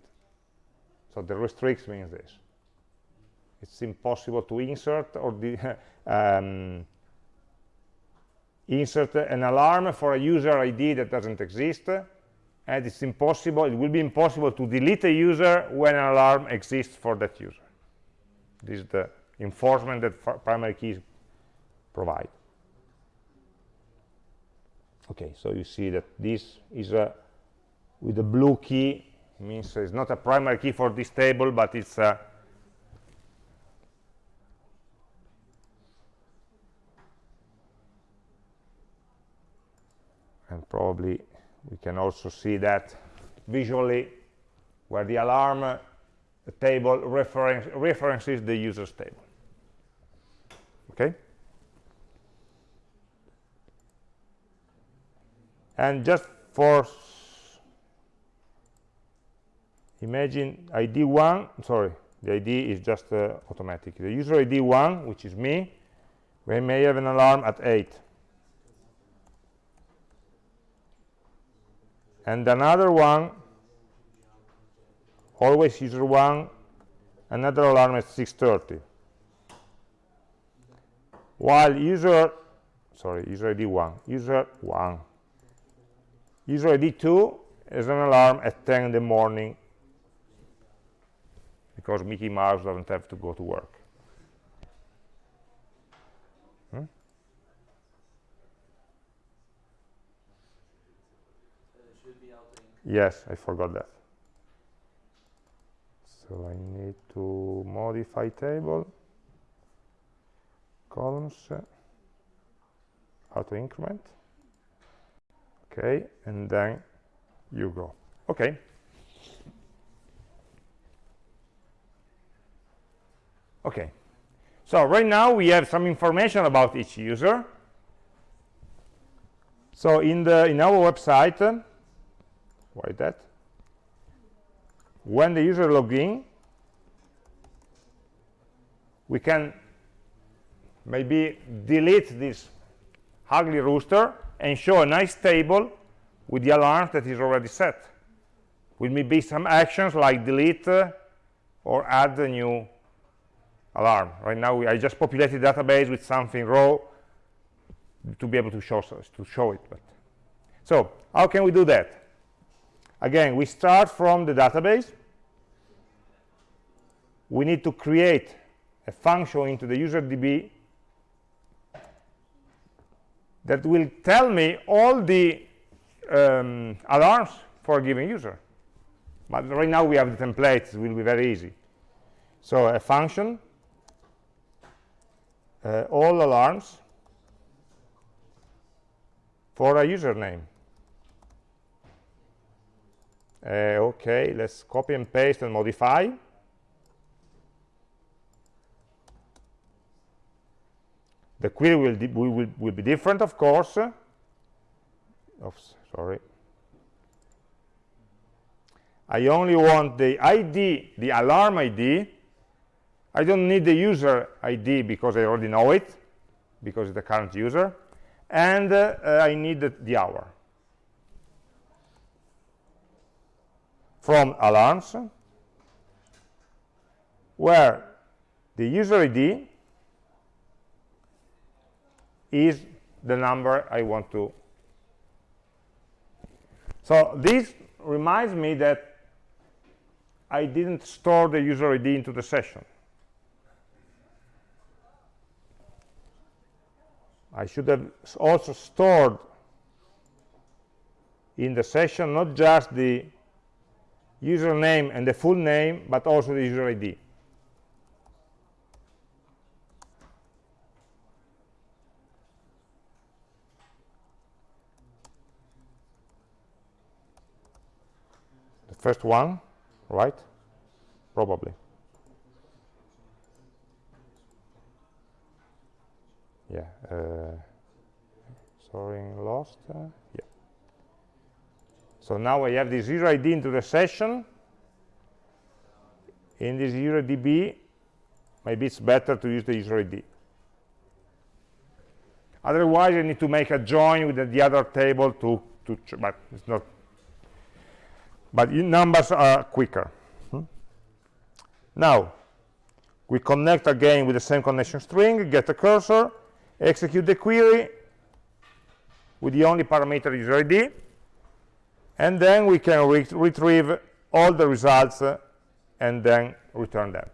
So the restricts means this. It's impossible to insert or um, insert an alarm for a user ID that doesn't exist, and it's impossible, it will be impossible to delete a user when an alarm exists for that user. This is the enforcement that primary keys provide okay so you see that this is a with the blue key means it's not a primary key for this table but it's a and probably we can also see that visually where the alarm uh, table reference, references the users table. Okay and just for imagine id 1 sorry the id is just uh, automatic. The user id 1 which is me we may have an alarm at 8 and another one always user 1 another alarm at 6.30 while user sorry user id 1 user 1 user id 2 is an alarm at 10 in the morning because Mickey Mouse doesn't have to go to work. Hmm? Yes, I forgot that. So I need to modify table, columns, auto increment okay and then you go. Okay. Okay. So right now we have some information about each user. So in the in our website uh, why that? When the user login we can maybe delete this ugly rooster and show a nice table with the alarms that is already set. Will be some actions like delete uh, or add a new alarm? Right now we, i just populated the database with something raw to be able to show to show it but so how can we do that? Again we start from the database. We need to create a function into the user db that will tell me all the um, alarms for a given user. But right now we have the templates, it will be very easy. So a function, uh, all alarms for a username. Uh, okay, let's copy and paste and modify. The query will, will, will be different, of course. oops, sorry. I only want the ID, the alarm ID. I don't need the user ID because I already know it, because it's the current user. And uh, I need the, the hour. From alarms, where the user ID is the number I want to. So this reminds me that I didn't store the user ID into the session. I should have also stored in the session not just the username and the full name, but also the user ID. First one, right? Probably. Yeah. Uh, sorry, lost. Uh, yeah. So now I have this user ID into the session. In this user DB, maybe it's better to use the user ID. Otherwise, I need to make a join with the, the other table to, to but it's not. But numbers are quicker. Hmm? Now, we connect again with the same connection string, get a cursor, execute the query with the only parameter user ID, and then we can re retrieve all the results uh, and then return them.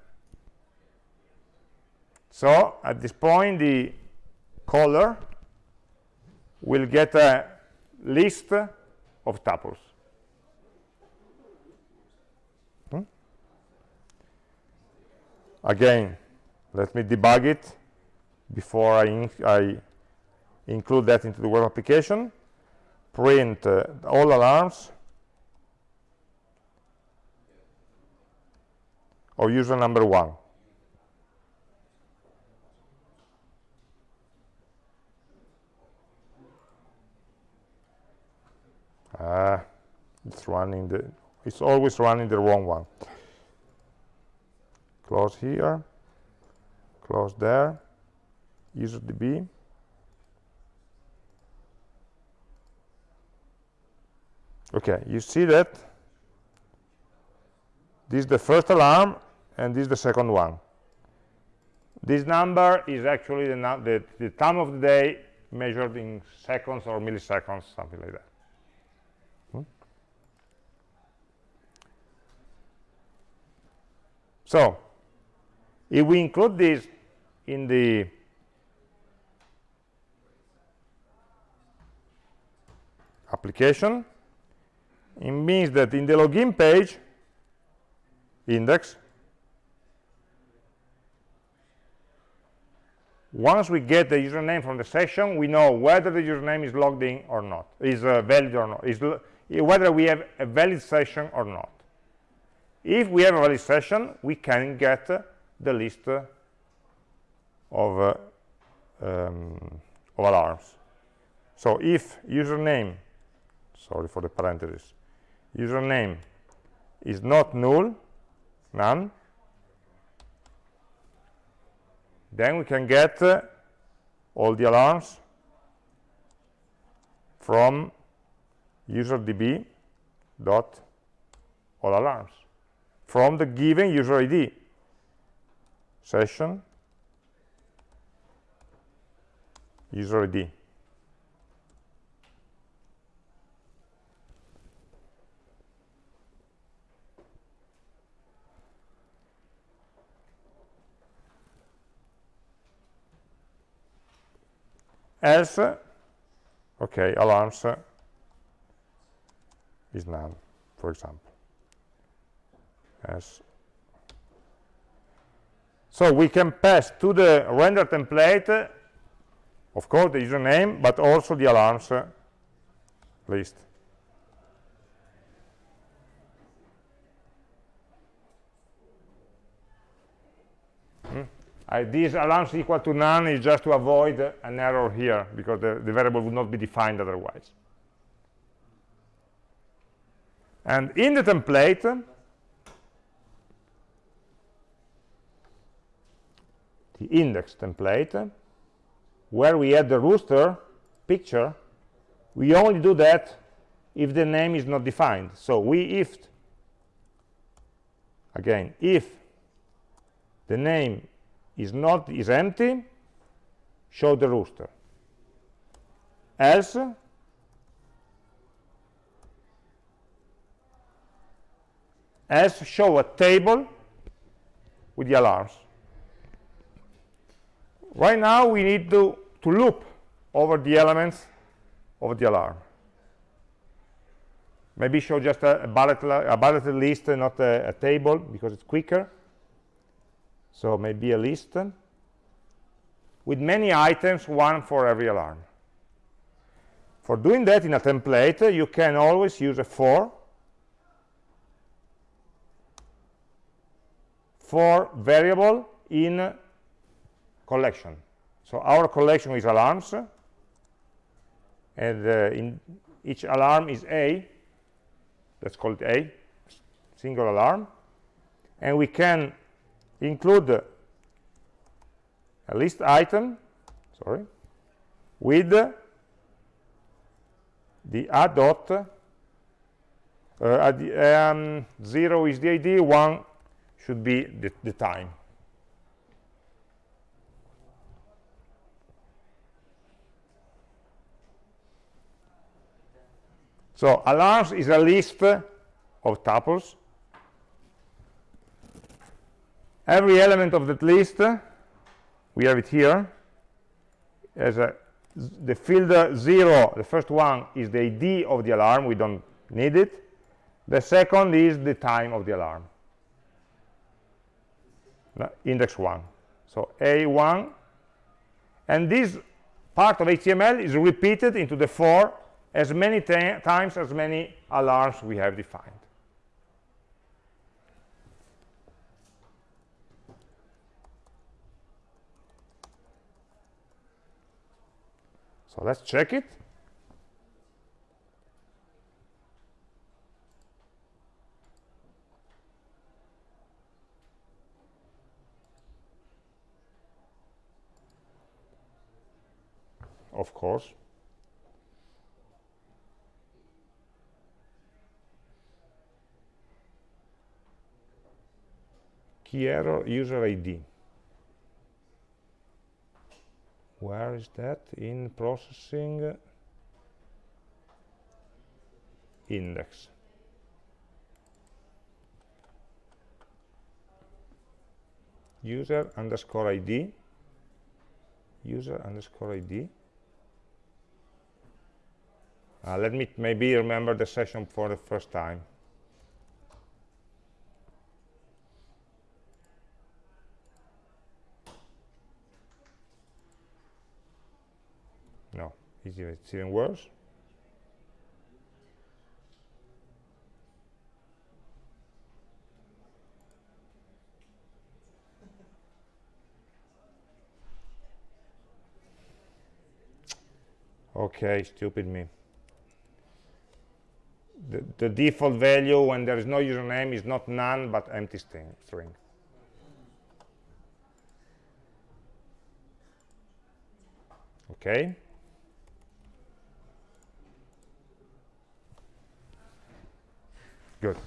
So at this point, the caller will get a list of tuples. Hmm? Again, let me debug it before I, in I include that into the web application. Print uh, all alarms. Or user number one. Ah it's running the it's always running the wrong one. Close here. Close there. Userdb okay you see that this is the first alarm and this is the second one. This number is actually the, the, the time of the day measured in seconds or milliseconds something like that so if we include this in the application it means that in the login page index once we get the username from the session we know whether the username is logged in or not is uh, valid or not is whether we have a valid session or not if we have a valid session we can get the list of, uh, um, of alarms. So if username sorry for the parentheses username is not null none then we can get uh, all the alarms from userdb dot all alarms from the given user id session. User id else okay alarms is none for example so we can pass to the render template of course the username but also the alarms list Uh, this alarms equal to none is just to avoid an error here because the, the variable would not be defined otherwise. and in the template the index template where we add the rooster picture we only do that if the name is not defined. So we if again if the name is not is empty show the rooster. Else else show a table with the alarms right now we need to to loop over the elements of the alarm. Maybe show just a, a, bullet, a bulleted list uh, not a, a table because it's quicker. So maybe a list. With many items one for every alarm. For doing that in a template uh, you can always use a for. For variable in collection. So our collection is alarms and uh, in each alarm is a let's call it a single alarm and we can include a list item sorry with the a dot uh, um, 0 is the id 1 should be the, the time So alarms is a list of tuples. Every element of that list, we have it here, as a, the field 0, the first one is the ID of the alarm, we don't need it. The second is the time of the alarm, index 1. So A1, and this part of HTML is repeated into the for as many times as many alarms we have defined. So let's check it. Of course. Key error user ID. Where is that? In processing index. User underscore ID. User underscore ID. Uh, let me maybe remember the session for the first time. It's even worse. Okay stupid me. The, the, default value when there is no username is not none but empty string, string. okay Good.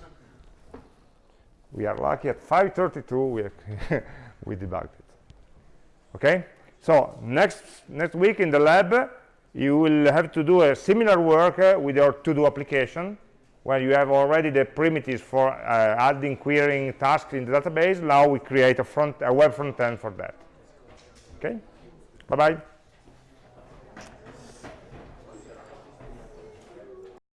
We are lucky at 5.32 we, we debugged it. Okay? So next, next week in the lab, you will have to do a similar work uh, with your to-do application where you have already the primitives for uh, adding, querying tasks in the database. Now we create a, front, a web front end for that. Okay? Bye-bye.